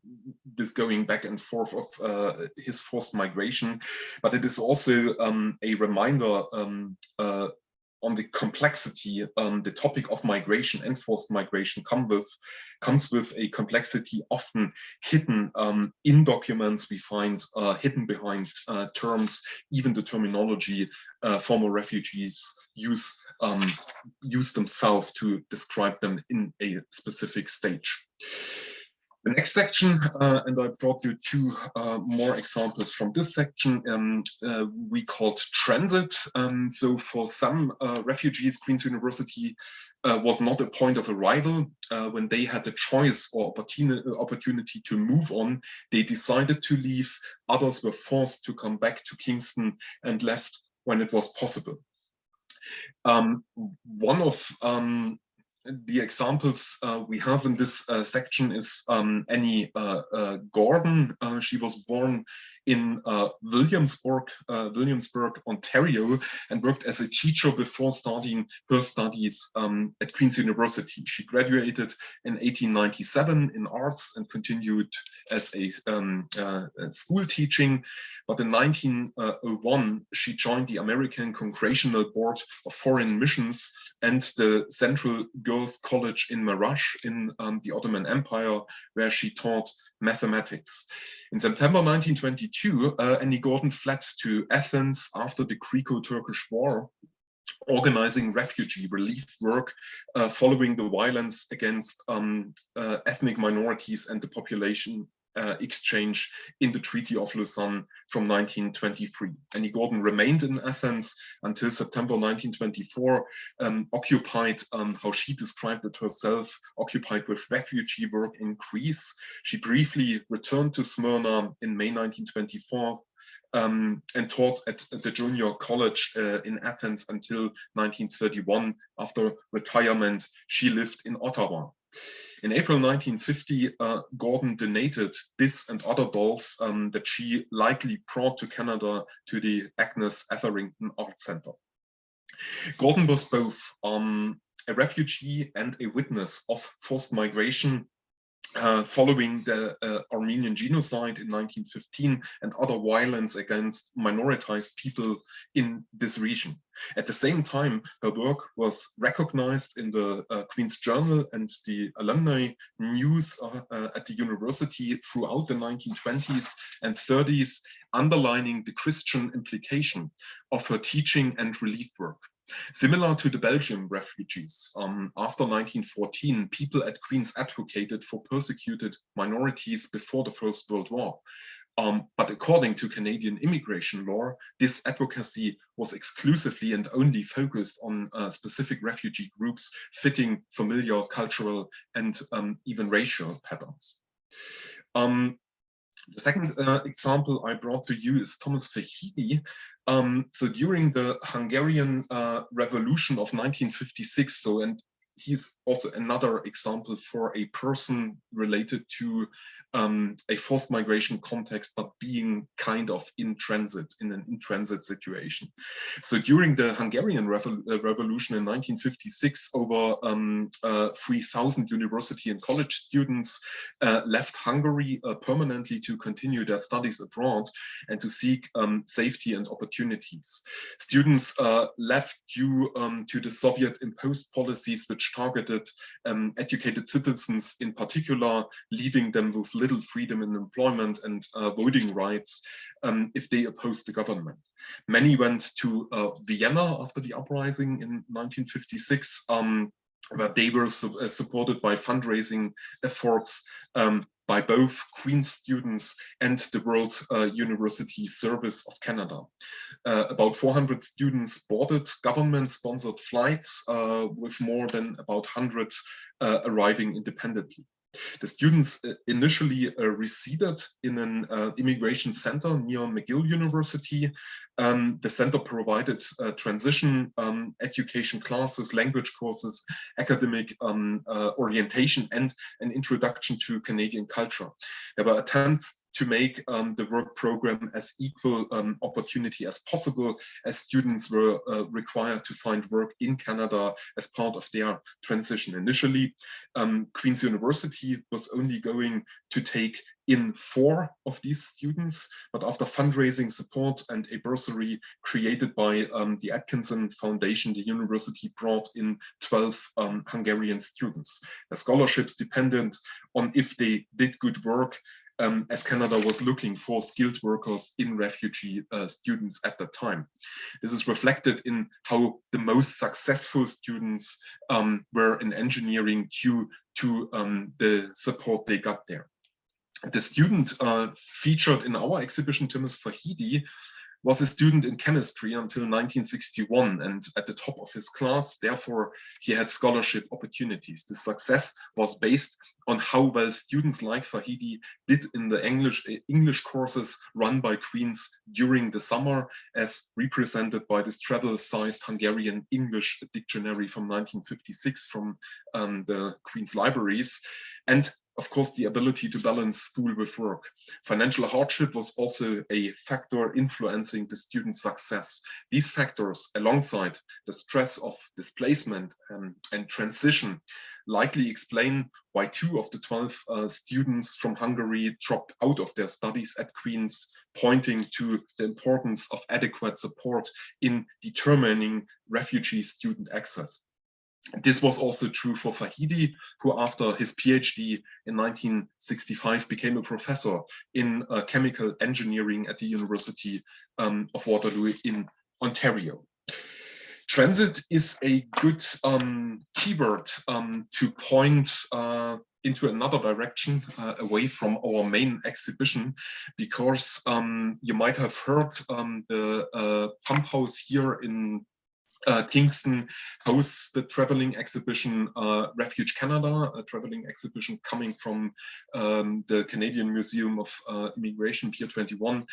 this going back and forth of uh, his forced migration, but it is also um, a reminder um, uh, on the complexity um, the topic of migration and forced migration come with comes with a complexity often hidden um, in documents we find uh, hidden behind uh, terms even the terminology uh, former refugees use um, use themselves to describe them in a specific stage the next section, uh, and I brought you two uh, more examples from this section, um, uh, we called transit. Um, so for some uh, refugees, Queen's University uh, was not a point of arrival. Uh, when they had the choice or opportunity, to move on, they decided to leave. Others were forced to come back to Kingston and left when it was possible. Um, one of um, the examples uh, we have in this uh, section is um, Annie uh, uh Gordon. Uh, she was born in uh, Williamsburg, uh, Williamsburg, Ontario, and worked as a teacher before starting her studies um, at Queen's University. She graduated in 1897 in arts and continued as a um, uh, school teaching. But in 1901, she joined the American Congressional Board of Foreign Missions and the Central Girls College in Marash in um, the Ottoman Empire, where she taught mathematics. In September 1922, uh, Annie Gordon fled to Athens after the Greco-Turkish War, organizing refugee relief work uh, following the violence against um, uh, ethnic minorities and the population uh, exchange in the Treaty of Lausanne from 1923. Annie Gordon remained in Athens until September 1924, um, occupied, um, how she described it herself, occupied with refugee work in Greece. She briefly returned to Smyrna in May 1924 um, and taught at the junior college uh, in Athens until 1931. After retirement, she lived in Ottawa. In April 1950, uh, Gordon donated this and other dolls um, that she likely brought to Canada to the Agnes Etherington Art Center. Gordon was both um, a refugee and a witness of forced migration uh, following the uh, Armenian genocide in 1915 and other violence against minoritized people in this region. At the same time, her work was recognized in the uh, Queen's Journal and the alumni news uh, uh, at the university throughout the 1920s and 30s, underlining the Christian implication of her teaching and relief work. Similar to the Belgian refugees, um, after 1914, people at Queen's advocated for persecuted minorities before the First World War. Um, but according to Canadian immigration law, this advocacy was exclusively and only focused on uh, specific refugee groups fitting familiar cultural and um, even racial patterns. Um, the second uh, example I brought to you is Thomas Fahidy, um, so during the Hungarian uh, Revolution of 1956, so and he's also another example for a person related to um, a forced migration context, but being kind of in transit, in an in-transit situation. So during the Hungarian uh, Revolution in 1956, over um, uh, 3,000 university and college students uh, left Hungary uh, permanently to continue their studies abroad and to seek um, safety and opportunities. Students uh, left due um, to the Soviet imposed policies which targeted um, educated citizens in particular, leaving them with little freedom in employment and uh, voting rights um, if they opposed the government. Many went to uh, Vienna after the uprising in 1956, um, where they were su uh, supported by fundraising efforts um, by both Queen's students and the World uh, University Service of Canada. Uh, about 400 students boarded government-sponsored flights uh, with more than about 100 uh, arriving independently. The students uh, initially resided in an immigration center near McGill University. Um, the center provided uh, transition um, education classes, language courses, academic um, uh, orientation, and an introduction to Canadian culture. There were attempts to make um, the work program as equal um, opportunity as possible as students were uh, required to find work in Canada as part of their transition. Initially, um, Queen's University was only going to take in four of these students, but after fundraising support and a bursary created by um, the Atkinson Foundation, the university brought in 12 um, Hungarian students. The scholarships dependent on if they did good work um, as Canada was looking for skilled workers in refugee uh, students at that time. This is reflected in how the most successful students um, were in engineering due to um, the support they got there. The student uh, featured in our exhibition, Timus Fahidy, was a student in chemistry until 1961 and at the top of his class. Therefore, he had scholarship opportunities. The success was based on how well students like Fahidy did in the English, English courses run by Queen's during the summer, as represented by this travel-sized Hungarian English dictionary from 1956 from um, the Queen's libraries. And of course, the ability to balance school with work. Financial hardship was also a factor influencing the student's success. These factors, alongside the stress of displacement um, and transition, likely explain why two of the 12 uh, students from Hungary dropped out of their studies at Queen's, pointing to the importance of adequate support in determining refugee student access. This was also true for Fahidy, who after his PhD in 1965 became a professor in uh, chemical engineering at the University um, of Waterloo in Ontario. Transit is a good um, keyword um, to point uh, into another direction uh, away from our main exhibition because um, you might have heard um, the uh, pump house here in uh, Kingston hosts the traveling exhibition uh, Refuge Canada, a traveling exhibition coming from um, the Canadian Museum of uh, Immigration Pier 21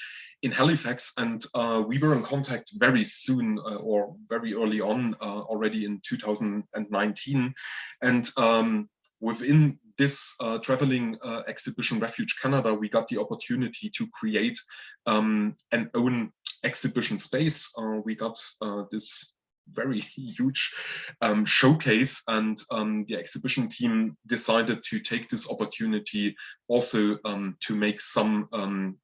in Halifax. And uh, we were in contact very soon uh, or very early on uh, already in 2019. And um, within this uh, traveling uh, exhibition Refuge Canada, we got the opportunity to create um, an own exhibition space. Uh, we got this very huge um, showcase. And um, the exhibition team decided to take this opportunity also um, to make some um,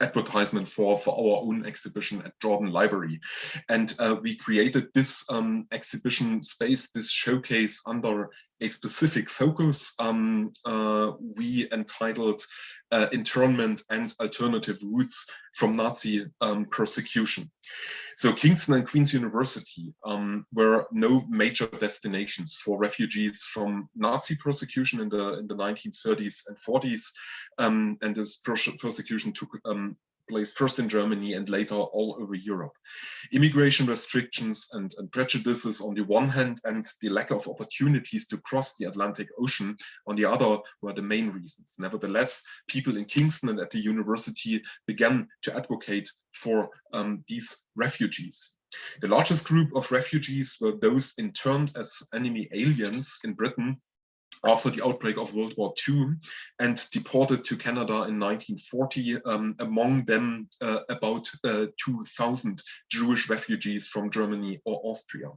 advertisement for for our own exhibition at Jordan Library. And uh, we created this um, exhibition space this showcase under a specific focus um, uh, we entitled uh, internment and alternative routes from Nazi um, persecution. So Kingston and Queen's University um, were no major destinations for refugees from Nazi persecution in the in the 1930s and 40s, um, and this persecution took um, place first in Germany and later all over Europe. Immigration restrictions and, and, prejudices on the one hand and the lack of opportunities to cross the Atlantic Ocean on the other were the main reasons. Nevertheless, people in Kingston and at the university began to advocate for um, these refugees. The largest group of refugees were those interned as enemy aliens in Britain after the outbreak of World War II and deported to Canada in 1940, um, among them uh, about uh, 2,000 Jewish refugees from Germany or Austria.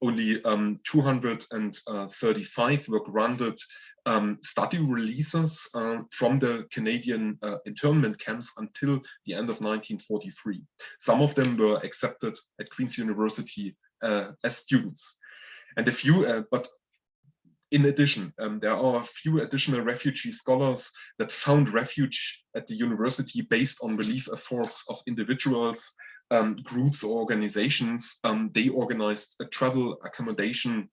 Only um, 235 were granted um, study releases uh, from the Canadian uh, internment camps until the end of 1943. Some of them were accepted at Queen's University uh, as students. And a few, uh, but in addition, um, there are a few additional refugee scholars that found refuge at the university based on relief efforts of individuals, um, groups or organizations. Um, they organized a travel accommodation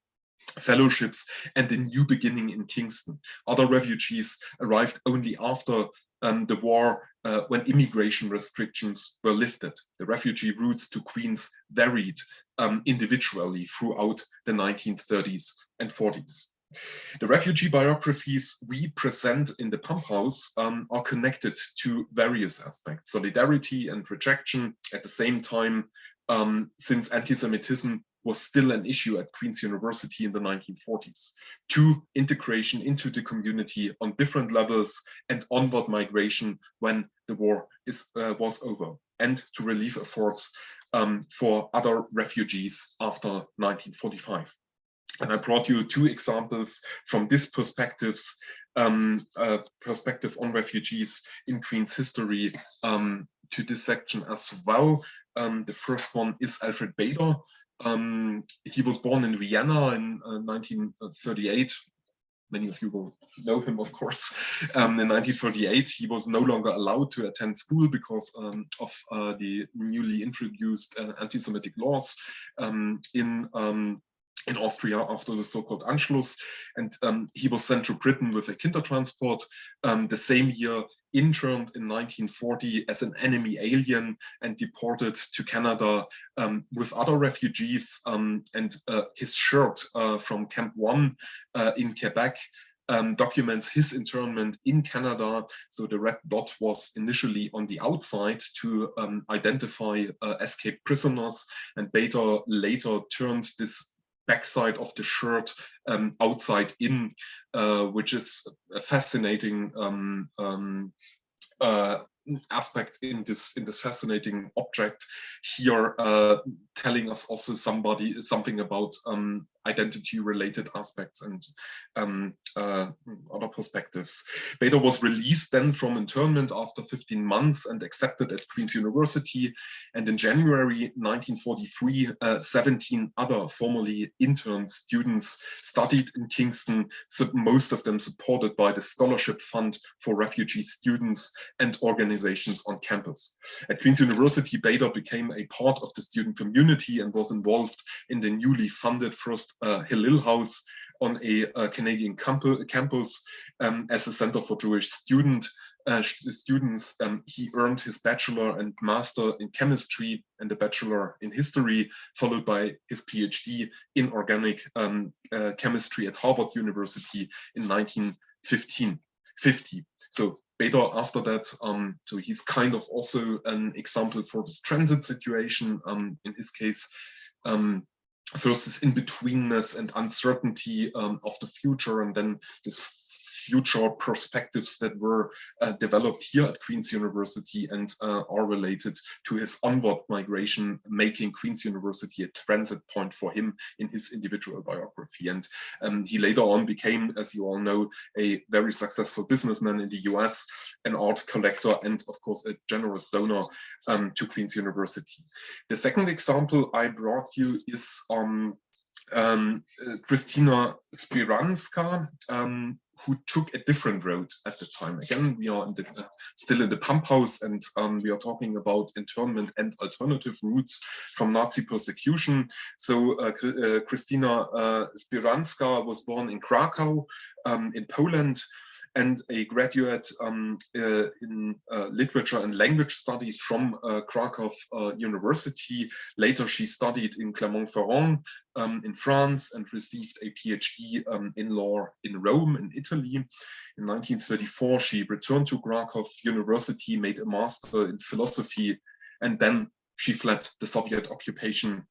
fellowships and a new beginning in Kingston. Other refugees arrived only after um, the war uh, when immigration restrictions were lifted. The refugee routes to Queens varied um, individually throughout the 1930s and 40s. The refugee biographies we present in the pump house um, are connected to various aspects, solidarity and rejection at the same time, um, since anti-Semitism was still an issue at Queen's University in the 1940s. To integration into the community on different levels and onward migration when the war is, uh, was over and to relief efforts um, for other refugees after 1945. And I brought you two examples from this perspectives, um, uh, perspective on refugees in Queen's history um, to this section as well. Um, the first one is Alfred Bader. Um, he was born in Vienna in uh, 1938. Many of you will know him, of course. Um, in 1938, he was no longer allowed to attend school because um, of uh, the newly introduced uh, anti-Semitic laws in in Austria after the so-called Anschluss. And um, he was sent to Britain with a Kindertransport. Um, the same year, interned in 1940 as an enemy alien and deported to Canada um, with other refugees. Um, and uh, his shirt uh, from Camp One uh, in Quebec um, documents his internment in Canada. So the red dot was initially on the outside to um, identify uh, escaped prisoners and later turned this backside of the shirt um, outside in, uh, which is a fascinating um, um, uh, aspect in this in this fascinating object. Here uh, telling us also somebody something about um, identity related aspects and um, uh, other perspectives. Bader was released then from internment after 15 months and accepted at Queen's University. And in January 1943, uh, 17 other formerly interned students studied in Kingston, most of them supported by the Scholarship Fund for Refugee Students and organizations on campus. At Queen's University, Bader became a part of the student community and was involved in the newly funded first uh, Hillel House on a, Canadian campus um, as a center for Jewish student uh, students. Um, he earned his bachelor and master in chemistry and a bachelor in history, followed by his PhD in organic um, uh, chemistry at Harvard University in 1915. 50. So Bader after that, um, so he's kind of also an example for this transit situation. Um, in his case, um, first this in-betweenness and uncertainty um, of the future. And then this future perspectives that were uh, developed here at Queen's University and uh, are related to his onward migration, making Queen's University a transit point for him in his individual biography. And um, he later on became, as you all know, a very successful businessman in the US, an art collector, and of course, a generous donor um, to Queen's University. The second example I brought you is um, um, uh, Christina Spiranska, um, who took a different road at the time. Again, we are in the, uh, still in the pump house and um, we are talking about internment and alternative routes from Nazi persecution. So uh, uh, Christina uh, Spiranska was born in Krakow um, in Poland and a graduate um, uh, in uh, literature and language studies from uh, Krakow uh, University. Later, she studied in Clermont-Ferrand um, in France and received a PhD um, in law in Rome, in Italy. In 1934, she returned to Krakow University, made a master in philosophy, and then she fled the Soviet occupation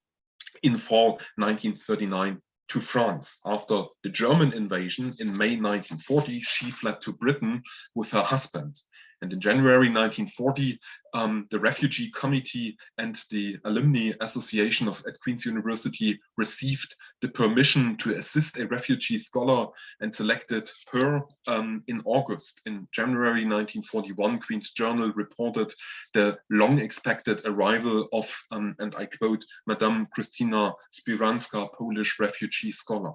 in fall 1939 to France. After the German invasion in May 1940, she fled to Britain with her husband. And in January 1940, um, the Refugee Committee and the Alumni Association of at Queen's University received the permission to assist a refugee scholar and selected her um, in August. In January 1941, Queen's Journal reported the long expected arrival of, um, and I quote, Madame Christina Spiranska, Polish refugee scholar.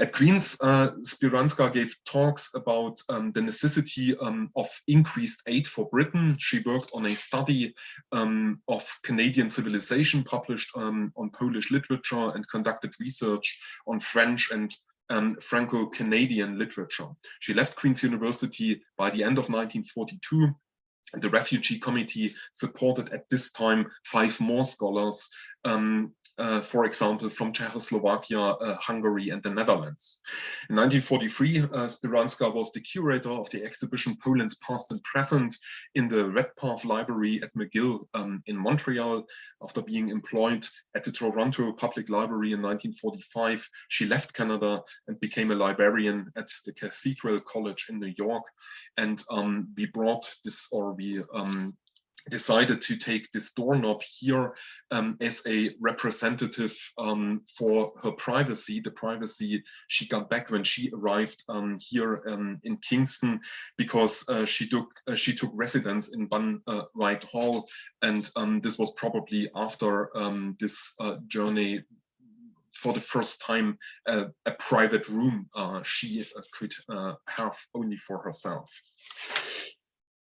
At Queen's, uh, Spiranska gave talks about um, the necessity um, of increased aid for Britain. She worked on a study um, of Canadian civilization published um, on Polish literature and conducted research on French and um, Franco-Canadian literature. She left Queen's University by the end of 1942 the refugee committee supported at this time five more scholars um, uh, for example, from Czechoslovakia, uh, Hungary, and the Netherlands. In 1943, uh, Spiranska was the curator of the exhibition Poland's Past and Present in the Redpath Library at McGill um, in Montreal. After being employed at the Toronto Public Library in 1945, she left Canada and became a librarian at the Cathedral College in New York. And um, we brought this, or we um, decided to take this doorknob here um, as a representative um, for her privacy, the privacy she got back when she arrived um, here um, in Kingston, because uh, she took uh, she took residence in Bunn uh, White Hall, and um, this was probably after um, this uh, journey for the first time uh, a private room uh, she could have only for herself.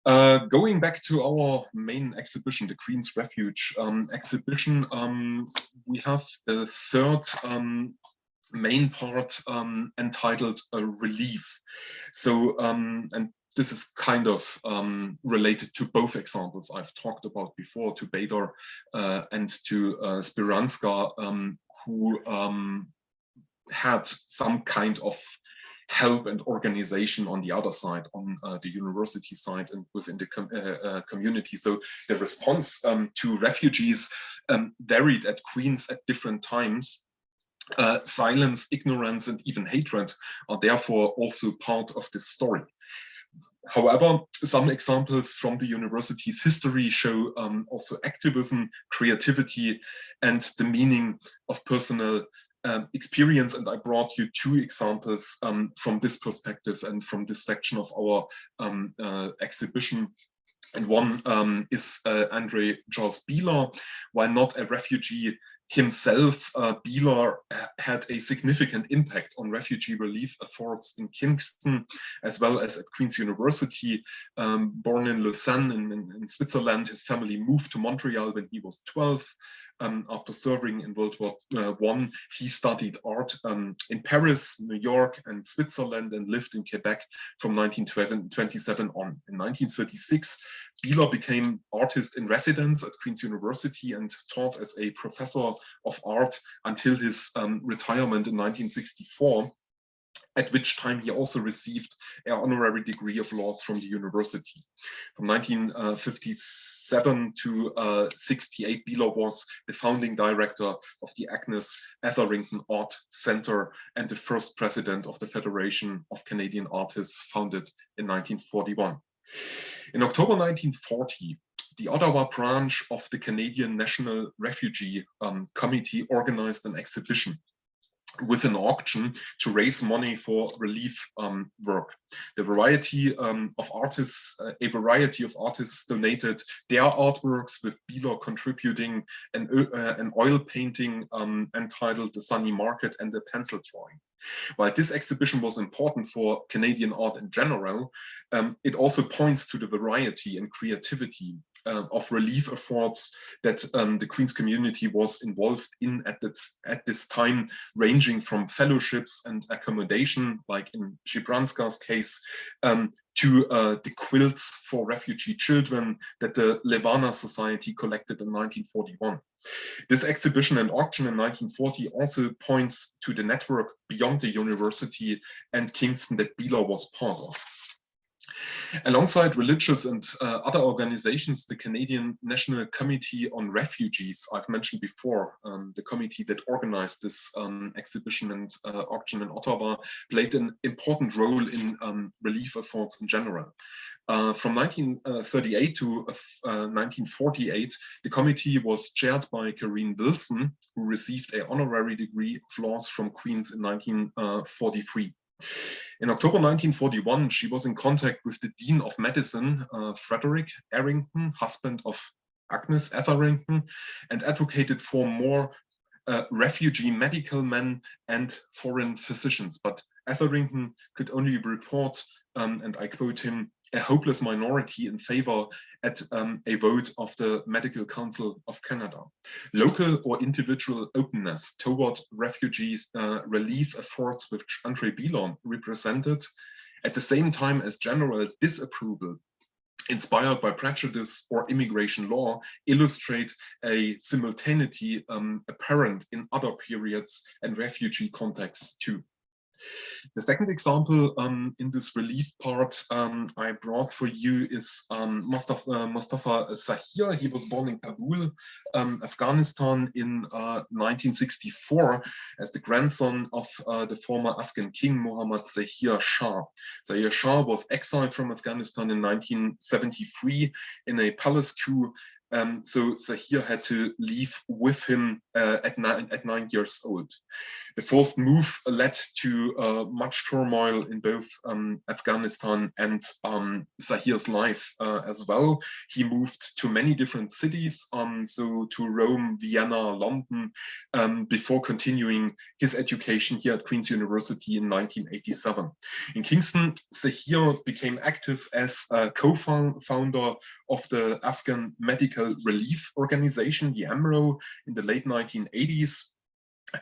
Uh, going back to our main exhibition, the Queen's Refuge um, exhibition, um, we have the third um, main part um, entitled Relief. So, um, and this is kind of um, related to both examples I've talked about before, to Bader uh, and to uh, Spiranska, who had some kind of help and organization on the other side, on uh, the university side and within the com uh, uh, community. So the response um, to refugees um, varied at Queens at different times. Uh, silence, ignorance, and even hatred are therefore also part of this story. However, some examples from the university's history show um, also activism, creativity, and the meaning of personal um, experience. And I brought you two examples um, from this perspective and from this section of our um, uh, exhibition. And one um, is uh, Andre Jos Bieler, while not a refugee himself, uh, Bieler had a significant impact on refugee relief efforts in Kingston, as well as at Queen's University. Um, born in Lausanne in, in, in, Switzerland, his family moved to Montreal when he was 12. Um, after serving in World War uh, One, he studied art um, in Paris, New York, and Switzerland, and lived in Quebec from 1927 on. In 1936, Bieler became artist in residence at Queen's University and taught as a professor of art until his um, retirement in 1964 at which time he also received an honorary degree of laws from the university. From 1957 to uh, 68, Bieler was the founding director of the Agnes Etherington Art Center and the first president of the Federation of Canadian Artists founded in 1941. In October 1940, the Ottawa branch of the Canadian National Refugee um, Committee organized an exhibition with an auction to raise money for relief um, work. The variety um, of artists, uh, a variety of artists donated their artworks with Bieler contributing an, uh, an oil painting um, entitled The Sunny Market and a pencil drawing. While this exhibition was important for Canadian art in general, um, it also points to the variety and creativity uh, of relief efforts that um, the Queen's community was involved in at this, at this time, ranging from fellowships and accommodation, like in Shibranska's case, um, to uh, the quilts for refugee children that the Levana Society collected in 1941. This exhibition and auction in 1940 also points to the network beyond the university and Kingston that Bieler was part of. Alongside religious and uh, other organizations, the Canadian National Committee on Refugees, I've mentioned before, um, the committee that organized this um, exhibition and uh, auction in Ottawa, played an important role in um, relief efforts in general. Uh, from 1938 to 1948, uh, the committee was chaired by Cairine Wilson, who received a honorary degree of laws from Queen's in 1943. In October 1941, she was in contact with the Dean of Medicine, uh, Frederick Etherington, husband of Agnes Etherington, and advocated for more uh, refugee medical men and foreign physicians. But Etherington could only report, um, and I quote him, a hopeless minority in favor at um, a vote of the Medical Council of Canada. Local or individual openness toward refugees uh, relief efforts which Andre Bieler represented, at the same time as general disapproval inspired by prejudice or immigration law illustrate a simultaneity um, apparent in other periods and refugee contexts too. The second example um, in this relief part um, I brought for you is um, Mustafa, uh, Mustafa Zahir. He was born in Kabul, um, Afghanistan in uh, 1964 as the grandson of uh, the former Afghan king Muhammad Zahir Shah. Zahir Shah was exiled from Afghanistan in 1973 in a palace coup um, so Zahir had to leave with him uh, at, nine, at nine years old. The forced move led to uh, much turmoil in both um, Afghanistan and um, Zahir's life uh, as well. He moved to many different cities, um, so to Rome, Vienna, London, um, before continuing his education here at Queen's University in 1987. In Kingston, Zahir became active as a co-founder of the Afghan Medical Relief Organization, the AMRO, in the late 1980s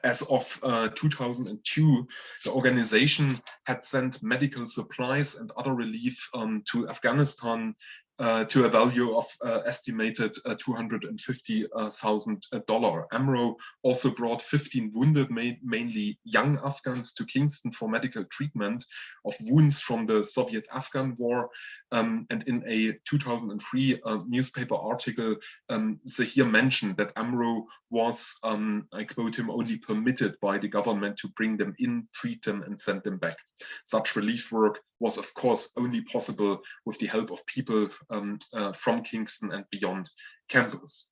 as of uh, 2002, the organization had sent medical supplies and other relief um, to Afghanistan to a value of uh, estimated uh, $250,000. AMRO also brought 15 wounded, ma mainly young Afghans, to Kingston for medical treatment of wounds from the Soviet-Afghan war. Um, and in a 2003 uh, newspaper article, um, Zahir mentioned that AMRO was, um, I quote him, only permitted by the government to bring them in, treat them and send them back. Such relief work was of course only possible with the help of people um, uh, from Kingston and beyond campus.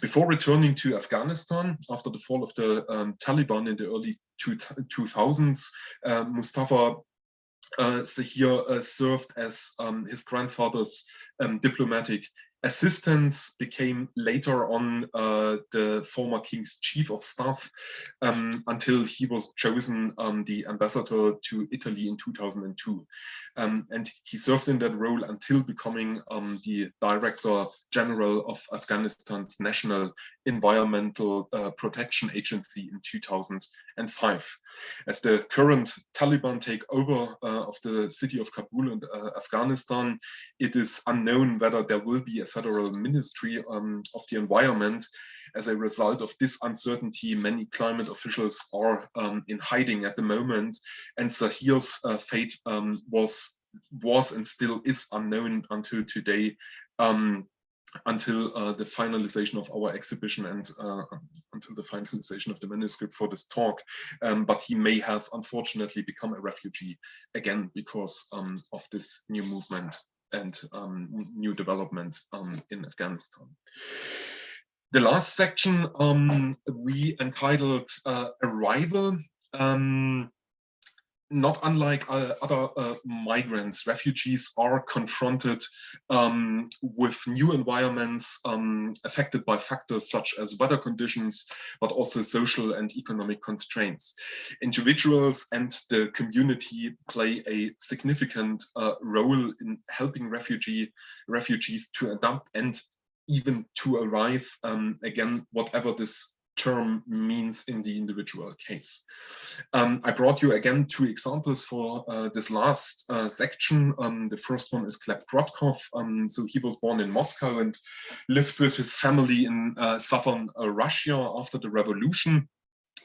Before returning to Afghanistan after the fall of the um, Taliban in the early two 2000s, uh, Mustafa uh, Zahir uh, served as um, his grandfather's um, diplomatic assistants became later on uh, the former king's chief of staff um, until he was chosen um, the ambassador to Italy in 2002. Um, and he served in that role until becoming um, the director general of Afghanistan's National Environmental uh, Protection Agency in 2005. As the current Taliban takeover uh, of the city of Kabul and uh, Afghanistan, it is unknown whether there will be a federal ministry um, of the environment. As a result of this uncertainty, many climate officials are um, in hiding at the moment, and Zahir's uh, fate um, was was and still is unknown until today. Um, until uh, the finalization of our exhibition and uh, until the finalization of the manuscript for this talk. Um, but he may have unfortunately become a refugee again because um, of this new movement and um, new development um, in Afghanistan. The last section um, we entitled uh, Arrival. Um, not unlike uh, other uh, migrants, refugees are confronted um, with new environments um, affected by factors such as weather conditions, but also social and economic constraints. Individuals and the community play a significant uh, role in helping refugee refugees to adapt and even to arrive, um, again, whatever this term means in the individual case. Um, I brought you again two examples for uh, this last uh, section. Um, the first one is Gleb Krotkov. Um, so he was born in Moscow and lived with his family in uh, southern uh, Russia after the revolution.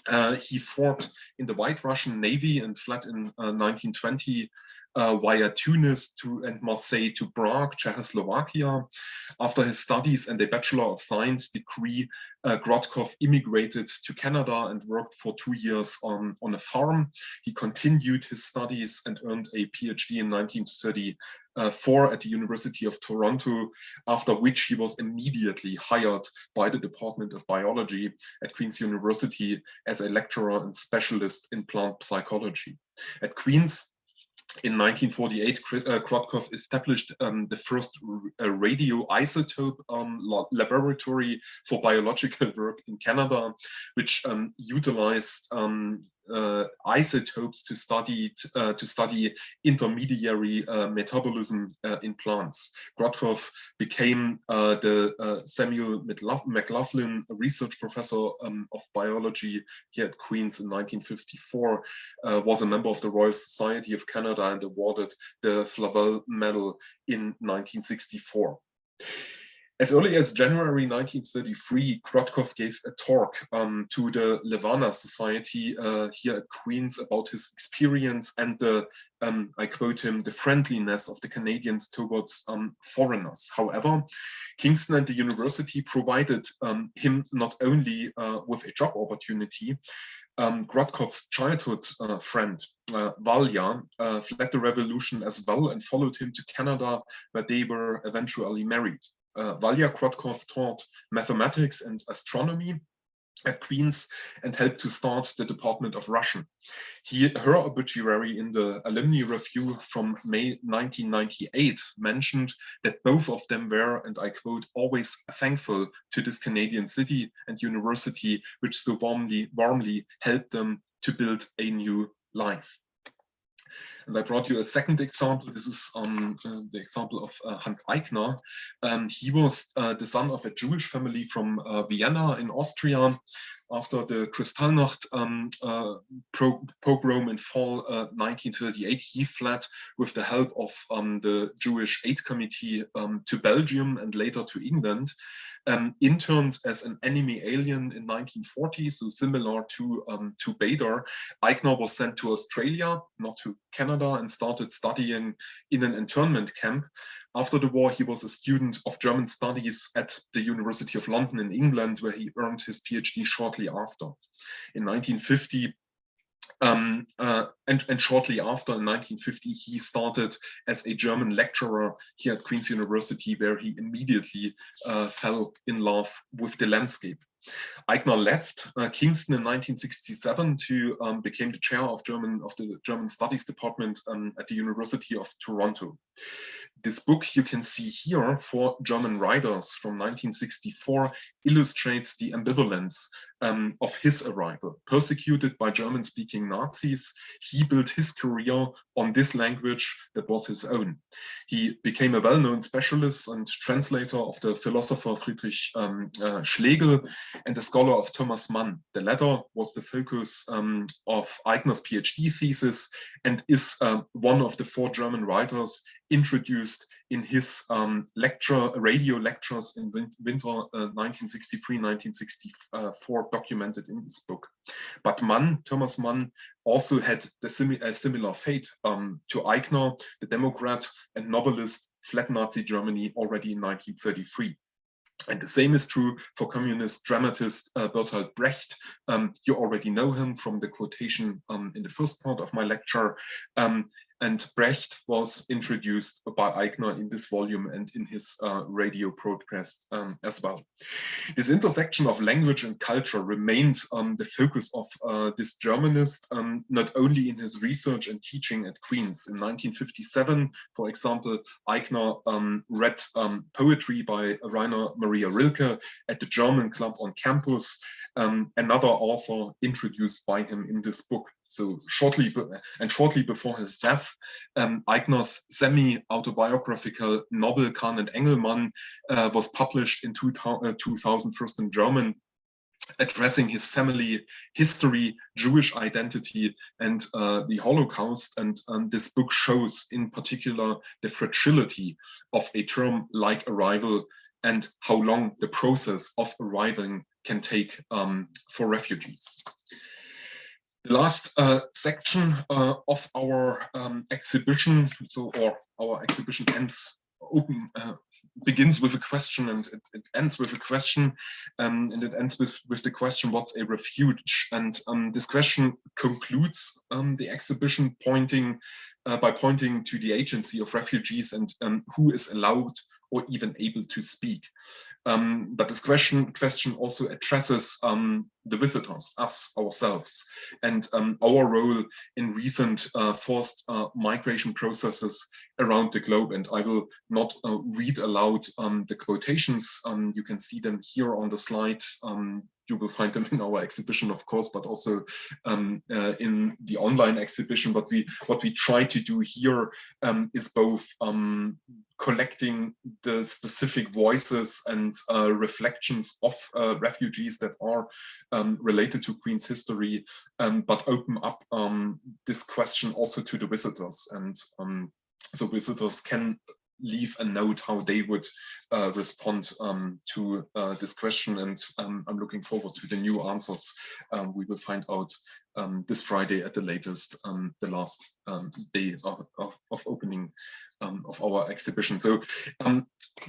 Uh, he fought in the White Russian Navy and fled in 1920 uh, uh, via Tunis to and Marseille to Prague, Czechoslovakia. After his studies and a Bachelor of Science degree, uh, Krotkov immigrated to Canada and worked for two years on, on a farm. He continued his studies and earned a PhD in 1934 at the University of Toronto, after which he was immediately hired by the Department of Biology at Queen's University as a lecturer and specialist in plant physiology. At Queen's, in 1948, uh, Krotkov established um, the first uh, radioisotope um, laboratory for biological <laughs> work in Canada, which um, utilized um, uh, isotopes to study uh, to study intermediary uh, metabolism uh, in plants. Krotkov became uh, the uh, Samuel McLaughlin Research Professor um, of Biology here at Queen's in 1954, was a member of the Royal Society of Canada and awarded the Flavelle Medal in 1964. As early as January 1933, Krotkov gave a talk um, to the Levana Society uh, here at Queen's about his experience and the, um, I quote him, the friendliness of the Canadians towards um, foreigners. However, Kingston and the university provided um, him not only uh, with a job opportunity, um, Krotkov's childhood uh, friend, uh, Valya, uh, fled the revolution as well and followed him to Canada, where they were eventually married uh, Valya Krotkov taught mathematics and astronomy at Queen's and helped to start the Department of Russian. He, her obituary in the Alumni Review from May 1998 mentioned that both of them were, and I quote, always thankful to this Canadian city and university, which so warmly, warmly helped them to build a new life. And I brought you a second example. This is um, uh, the example of uh, Hans Eichner. Um, he was uh, the son of a Jewish family from uh, Vienna in Austria. after the Kristallnacht um, uh, pogrom in fall uh, 1938, he fled with the help of um, the Jewish Aid Committee um, to Belgium and later to England um, interned as an enemy alien in 1940, so similar to, um, to Bader. Eichner was sent to Australia, not to Canada, and started studying in an internment camp. After the war, he was a student of German studies at the University of London in England, where he earned his PhD shortly after. In 1950, um, uh, and, and, shortly after, in 1950, he started as a German lecturer here at Queen's University, where he immediately uh, fell in love with the landscape. Eichner left uh, Kingston in 1967 to um, became the chair of German of the German Studies Department um, at the University of Toronto. This book you can see here for German writers from 1964 illustrates the ambivalence um, of his arrival. Persecuted by German-speaking Nazis, he built his career on this language that was his own. He became a well-known specialist and translator of the philosopher Friedrich um, uh, Schlegel and a scholar of Thomas Mann. The latter was the focus um, of Eichner's PhD thesis and is uh, one of the four German writers introduced in his um, lecture, radio lectures in winter uh, 1963-1964 documented in this book. But Mann, Thomas Mann, also had the simi a similar fate um, to Eichner, the Democrat and novelist, fled Nazi Germany already in 1933. And the same is true for communist dramatist uh, Bertolt Brecht. Um, you already know him from the quotation um, in the first part of my lecture. Um, and Brecht was introduced by Eichner in this volume and in his uh, radio broadcast um, as well. This intersection of language and culture remained um, the focus of uh, this Germanist, um, not only in his research and teaching at Queen's. In 1957, for example, Eichner um, read um, poetry by Rainer Maria Rilke at the German club on campus, um, another author introduced by him in this book. So shortly and shortly before his death, um, semi-autobiographical novel Kahn and Engelmann uh, was published in 2000, uh, first in German, addressing his family history, Jewish identity, and uh, the Holocaust. And um, this book shows in particular the fragility of a term like arrival and how long the process of arriving can take um, for refugees. The last uh, section uh, of our um, exhibition, so or our exhibition ends open uh, begins with a question and it, it ends with a question um, and it ends with with the question what's a refuge? And um, this question concludes um, the exhibition pointing uh, by pointing to the agency of refugees and um, who is allowed or even able to speak. Um, but this question question also addresses um, the visitors, us ourselves, and um, our role in recent uh, forced uh, migration processes around the globe. And I will not uh, read aloud um, the quotations. Um, you can see them here on the slide. You will find them in our exhibition, of course, but also um, uh, in the online exhibition. But we, what we try to do here um, is both um, collecting the specific voices and uh, reflections of uh, refugees that are um, related to Queen's history, um, but open up um, this question also to the visitors. And so visitors can leave a note how they would uh, respond um, to uh, this question. And um, I'm looking forward to the new answers. Um, we will find out um, this Friday at the latest, um, the last um, day of, of, of opening of our exhibition. So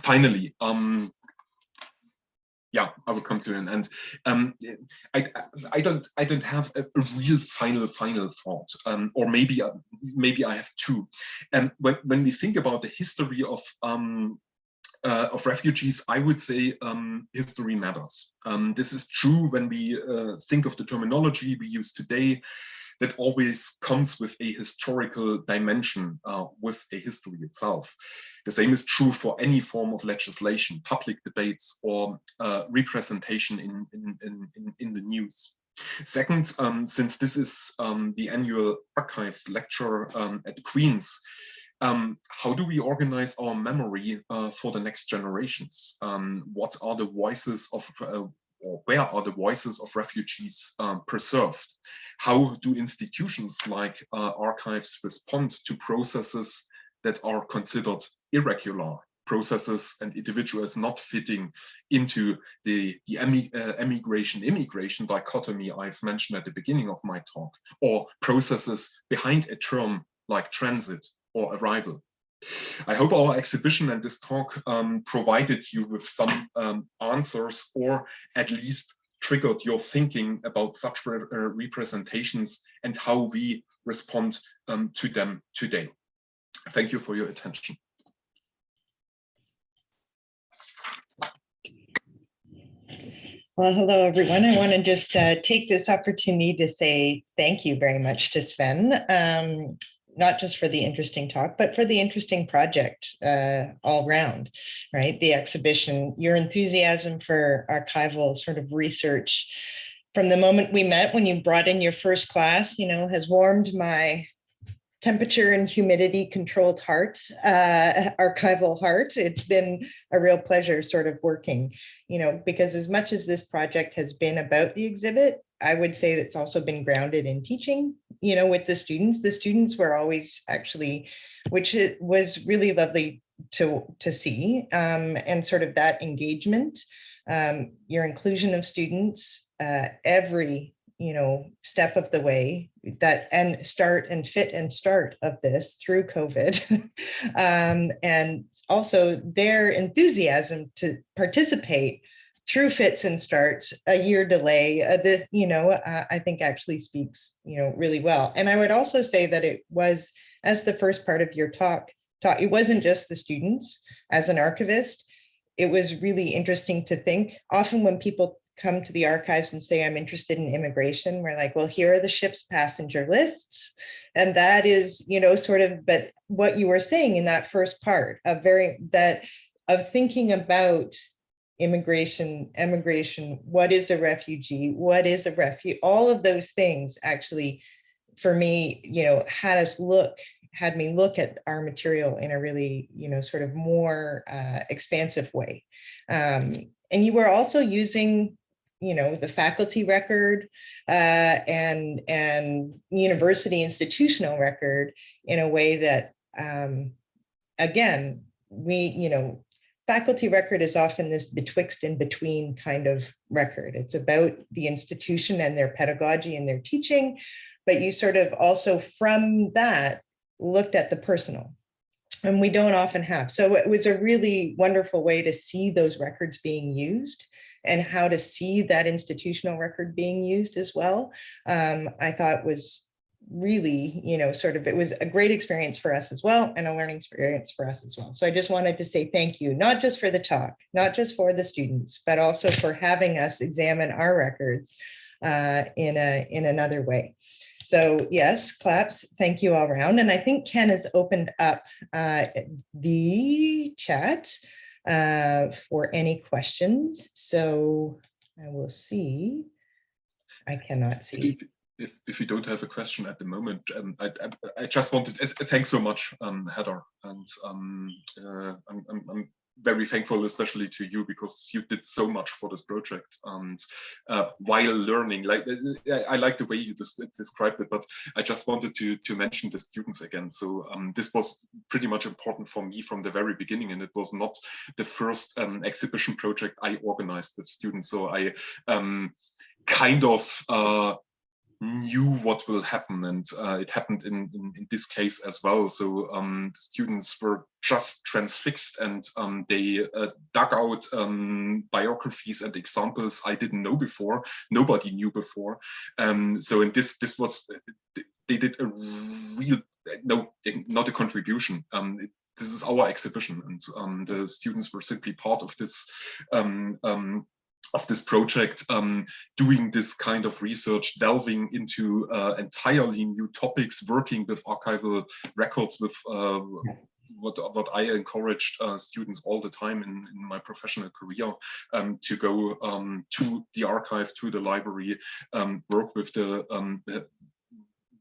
finally, yeah, I will come to an end. Um, I, I don't I don't have a, real final final thought, um, or maybe uh, maybe I have two. And when when we think about the history of um, uh, of refugees, I would say um, history matters. Um, this is true when we uh, think of the terminology we use today that always comes with a historical dimension uh, with a history itself. The same is true for any form of legislation, public debates or uh, representation in, in, in, in, the news. Second, um, since this is um, the annual archives lecture um, at Queen's, um, how do we organize our memory uh, for the next generations? Um, what are the voices of uh, or where are the voices of refugees um, preserved? How do institutions like uh, archives respond to processes that are considered irregular processes and individuals not fitting into the, the uh, emigration immigration dichotomy I've mentioned at the beginning of my talk, or processes behind a term like transit or arrival. I hope our exhibition and this talk um, provided you with some um, answers or at least triggered your thinking about such re uh, representations and how we respond um, to them today. Thank you for your attention. Well, hello, everyone. I want to just uh, take this opportunity to say thank you very much to Sven, um, not just for the interesting talk, but for the interesting project uh, all round, right? The exhibition, your enthusiasm for archival sort of research from the moment we met when you brought in your first class, you know, has warmed my temperature and humidity controlled heart, uh, archival heart. It's been a real pleasure sort of working, you know, because as much as this project has been about the exhibit, I would say it's also been grounded in teaching, you know, with the students. The students were always actually, which was really lovely to, to see, um, and sort of that engagement, um, your inclusion of students, uh, every you know, step of the way that and start and fit and start of this through COVID. <laughs> um, and also their enthusiasm to participate through fits and starts, a year delay, uh, this, you know, uh, I think actually speaks, you know, really well. And I would also say that it was, as the first part of your talk, talk it wasn't just the students as an archivist, it was really interesting to think often when people come to the archives and say, I'm interested in immigration, we're like, well, here are the ship's passenger lists. And that is, you know, sort of, but what you were saying in that first part of very, that of thinking about immigration, emigration, what is a refugee, what is a refugee, all of those things actually, for me, you know, had us look had me look at our material in a really, you know, sort of more uh, expansive way. Um, and you were also using you know, the faculty record uh, and, and university institutional record in a way that, um, again, we, you know, faculty record is often this betwixt and between kind of record. It's about the institution and their pedagogy and their teaching, but you sort of also from that looked at the personal and we don't often have. So it was a really wonderful way to see those records being used and how to see that institutional record being used as well, um, I thought was really, you know, sort of, it was a great experience for us as well and a learning experience for us as well. So I just wanted to say thank you, not just for the talk, not just for the students, but also for having us examine our records uh, in, a, in another way. So yes, claps, thank you all around. And I think Ken has opened up uh, the chat uh, for any questions. So I will see. I cannot see. If, if you don't have a question at the moment, um, I, I, I, just wanted, uh, thanks so much, um, Heather. And um, uh, I'm, I'm, I'm very thankful, especially to you, because you did so much for this project. And uh, while learning, like I, like the way you described it, but I just wanted to to mention the students again. So um, this was pretty much important for me from the very beginning, and it was not the first um, exhibition project I organized with students. So I um, kind of uh, knew what will happen and uh, it happened in, in, in this case as well. So um, the students were just transfixed and um, they uh, dug out um, biographies and examples I didn't know before nobody knew before. Um, so in this this was they did a real no not a contribution. Um, it, this is our exhibition and um, the students were simply part of this of this project, um, doing this kind of research, delving into uh, entirely new topics, working with archival records with uh, what, what I encouraged uh, students all the time in, in my professional career um, to go um, to the archive, to the library, um, work with the um,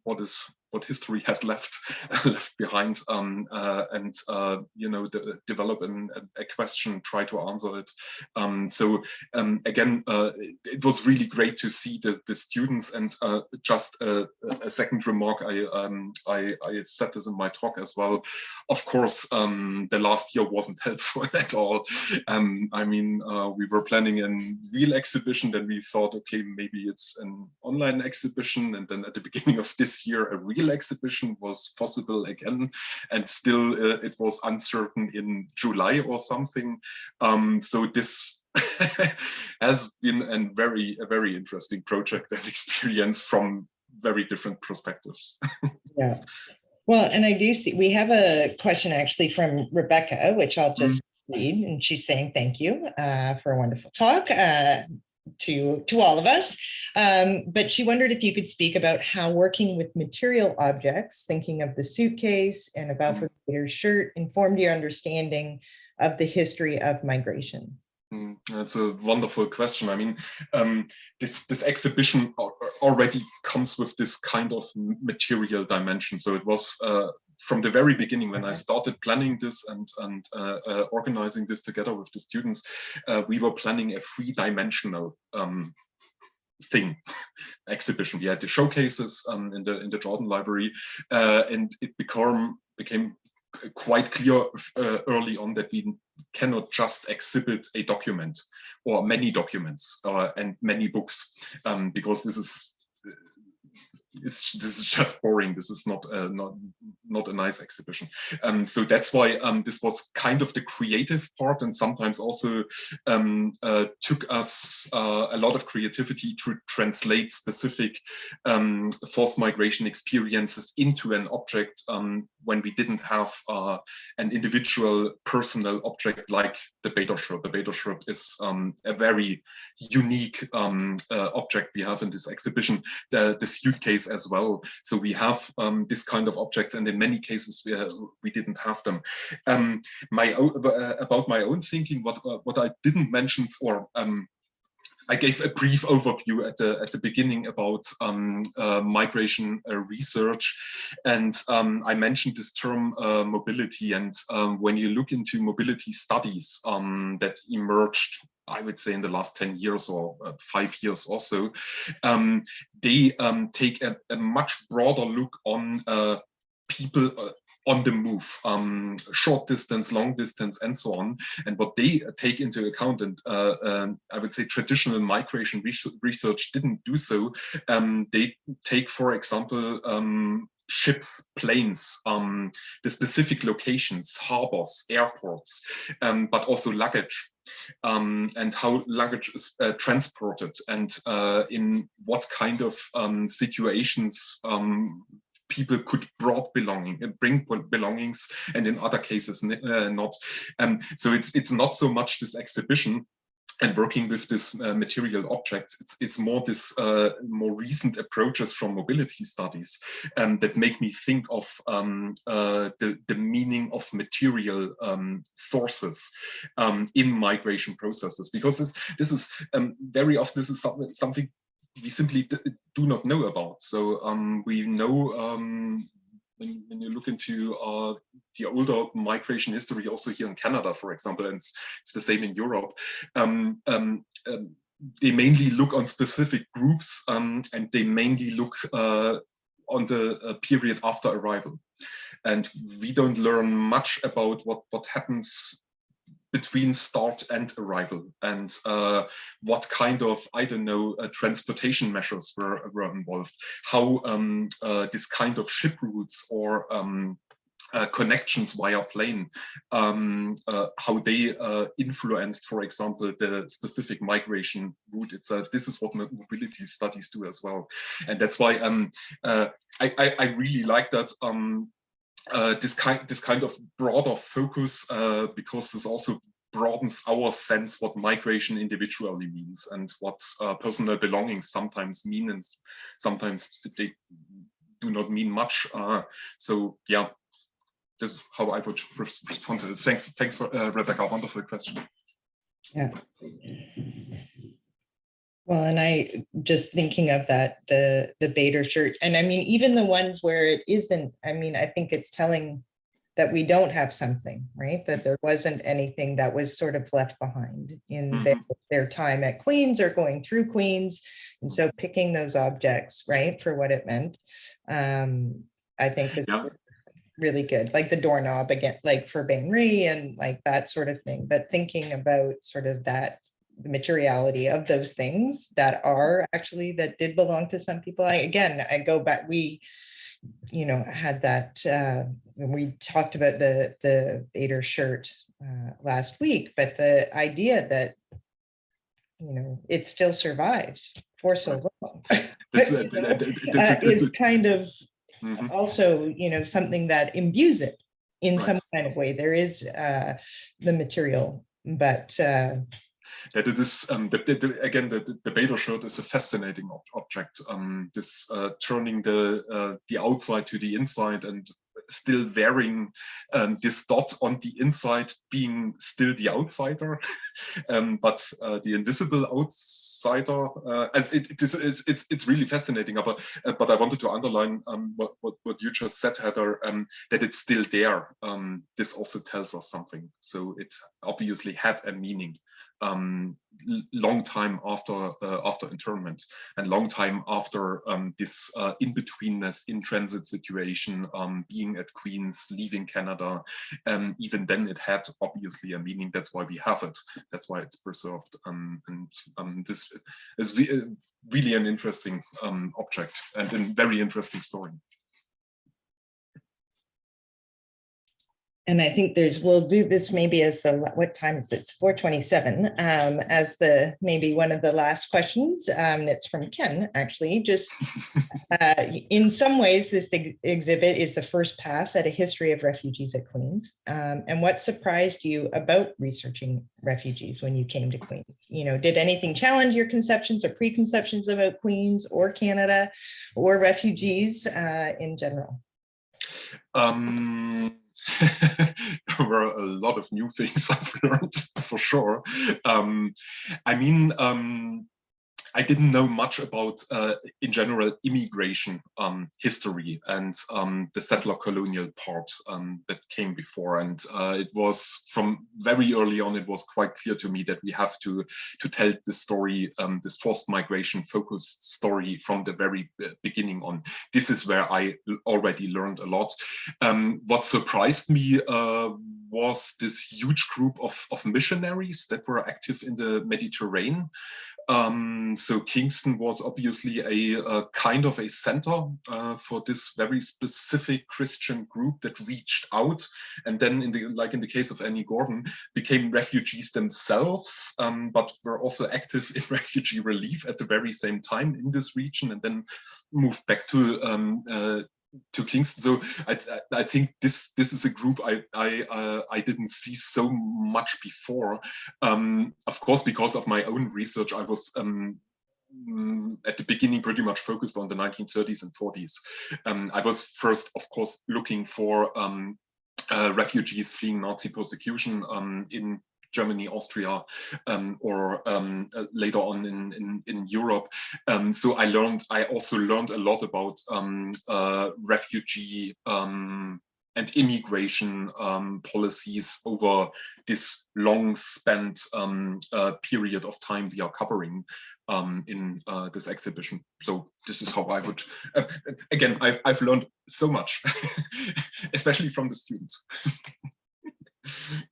what is what history has left <laughs> left behind um, uh, and uh, you know de develop an, a question try to answer it. Um, so um, again uh, it was really great to see the, the students and uh, just a, a, second remark I, um, I, I said this in my talk as well. Of course um, the last year wasn't <laughs> helpful at all. Um, I mean uh, we were planning a real exhibition then we thought okay maybe it's an online exhibition and then at the beginning of this year a real exhibition was possible again and still uh, it was uncertain in July or something. Um, so this <laughs> has been a very a very interesting project and <laughs> experience from very different perspectives. <laughs> Yeah. Well and I do see we have a question actually from Rebecca which I'll just mm read and she's saying thank you uh, for a wonderful talk. Uh, to, to all of us. Um, but she wondered if you could speak about how working with material objects, thinking of the suitcase and about mm. Balfour shirt, informed your understanding of the history of migration. Mm, that's a wonderful question. I mean, um, this this exhibition already comes with this kind of material dimension. So it was uh, from the very beginning when I started planning this and and uh, uh, organizing this together with the students, uh, we were planning a three-dimensional um, thing <laughs> exhibition. We had the showcases um, in the in the Jordan Library, uh, and it became became quite clear uh, early on that we cannot just exhibit a document or many documents uh, and many books um, because this is it's <laughs> this is just boring. This is not uh, not not a nice exhibition. Um, so that's why um, this was kind of the creative part, and sometimes also um, uh, took us uh, a lot of creativity to translate specific um, forced migration experiences into an object um, when we didn't have uh, an individual personal object like the Bader-Shirt. The Bader-Shirt is um, a very unique uh, object we have in this exhibition. The the suitcase as well. So we have um, this kind of objects, and in many cases we, uh, we didn't have them. Um, my uh, about my own thinking, what uh, what I didn't mention, or um, I gave a brief overview at the at the beginning about um, uh, migration uh, research, and um, I mentioned this term uh, mobility. And um, when you look into mobility studies um, that emerged I would say in the last 10 years or uh, five years or so, um, they um, take a, a, much broader look on uh, people uh, on the move, um, short distance, long distance, and so on. And what they take into account, and uh, um, I would say traditional migration research didn't do so. Um, they take, for example, um, ships, planes, um, the specific locations, harbors, airports, um, but also luggage um, and how luggage is uh, transported and uh, in what kind of um, situations people could brought belonging uh, bring belongings and in other cases uh, not. Um, so it's it's not so much this exhibition and working with this uh, material objects, it's, it's more this uh, more recent approaches from mobility studies um, that make me think of um, uh, the, the meaning of material um, sources um, in migration processes, because this, this is um, very often this is something we simply do not know about. So um, we know when, when you look into uh, the older migration history, also here in Canada, for example, and it's, it's the same in Europe, um, um, um, they mainly look on specific groups um, and they mainly look uh, on the uh, period after arrival. And we don't learn much about what, what happens between start and arrival and uh, what kind of, I don't know, uh, transportation measures were, were involved, how um, uh, this kind of ship routes or um, uh, connections via plane, um, uh, how they uh, influenced, for example, the specific migration route itself. This is what mobility studies do as well. And that's why um, I, I, I, really like that um, uh, this kind this kind of broader focus uh, because this also broadens our sense what migration individually means and what uh, personal belongings sometimes mean and sometimes they do not mean much. Uh, so yeah, this is how I would <laughs> respond to this. Thanks, thanks for uh, Rebecca, wonderful question. Yeah. Well, and I just thinking of that, the, the Bader shirt, and I mean, even the ones where it isn't, I mean, I think it's telling that we don't have something, right? That there wasn't anything that was sort of left behind in their, their time at Queens or going through Queens. And so picking those objects, right, for what it meant, um, I think is Yeah. really good, like the doorknob again, like for Bain Rie and like that sort of thing, but thinking about sort of that the materiality of those things that are actually that did belong to some people. I, again, I go back, we, you know, had that, uh, when we talked about the, the Bader shirt uh, last week, but the idea that, you know, it still survives for so long. <laughs> This, <laughs> you know, uh, is- kind of mhm. also, you know, something that imbues it in Right. some kind of way. There is uh, the material, but uh, that it is um, the, the, again the, the- Bader shirt is a fascinating ob- object. Um, this uh, turning the uh, the outside to the inside and still wearing um, this dot on the inside, being still the outsider, <laughs> um, but uh, the invisible outsider. Uh, as it, it is it's, it's it's really fascinating. But uh, but I wanted to underline um, what, what what you just said, Heather, um, that it's still there. This also tells us something. So it obviously had a meaning um, long time after uh, after internment and long time after um, this uh, in-betweenness in transit situation, um, being at Queens, leaving Canada, um, even then it had obviously a meaning. That's why we have it. That's why it's preserved. Um, and um, this is re really an interesting um, object and a very interesting story. And I think there's, we'll do this maybe as the, what time is it? It's 427, um, as the, maybe one of the last questions. Um, it's from Ken, actually, just <laughs> uh, in some ways, this ex- exhibit is the first pass at a history of refugees at Queens. Um, and what surprised you about researching refugees when you came to Queens? You know, did anything challenge your conceptions or preconceptions about Queens or Canada or refugees uh, in general? Um, <laughs> there were a lot of new things <laughs> I've learned for sure. Um, I mean, um, I didn't know much about, uh, in general, immigration um, history and um, the settler colonial part um, that came before. And uh, it was from very early on, it was quite clear to me that we have to to tell the story, um, this forced migration focused story from the very beginning on. This is where I already learned a lot. Um, what surprised me uh, was this huge group of, of missionaries that were active in the Mediterranean. Um, so Kingston was obviously a, a kind of a center uh, for this very specific Christian group that reached out, and then in the like in the case of Annie Gordon, became refugees themselves, um, but were also active in <laughs> refugee relief at the very same time in this region, and then moved back to um, uh, to Kingston. So I, I, think this this is a group I I uh, I didn't see so much before. Um, of course, because of my own research, I was um, mm, at the beginning pretty much focused on the 1930s and 40s. Um, I was first, of course, looking for um, uh, refugees fleeing Nazi persecution um, in Germany, Austria, um, or um, uh, later on in, in, in Europe. Um, so I learned, I also learned a lot about um, uh, refugee um, and immigration um, policies over this long spent uh, period of time we are covering in uh, this exhibition. So this is how I would, uh, again, I've, I've learned so much, <laughs> especially from the students. <laughs>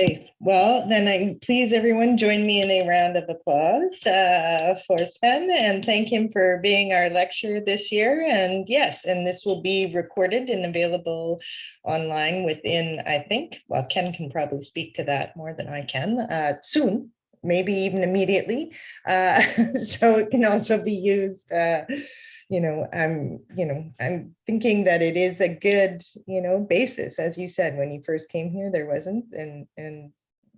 Okay, well, then I please everyone join me in a round of applause uh, for Sven and thank him for being our lecturer this year. And yes, and this will be recorded and available online within, I think, well, Ken can probably speak to that more than I can uh, soon, maybe even immediately. Uh, <laughs> So it can also be used uh, you know, I'm, you know, I'm thinking that it is a good, you know, basis, as you said, when you first came here, there wasn't, and, and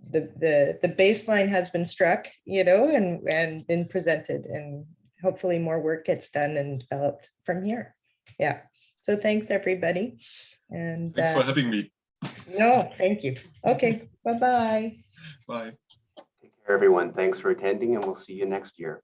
the, the, the baseline has been struck, you know, and, and been presented, and hopefully more work gets done and developed from here. Yeah, so thanks, everybody. And, Thanks for uh, having me. no, thank you. Okay, bye-bye. Bye. Take care. Everyone, thanks for attending and we'll see you next year.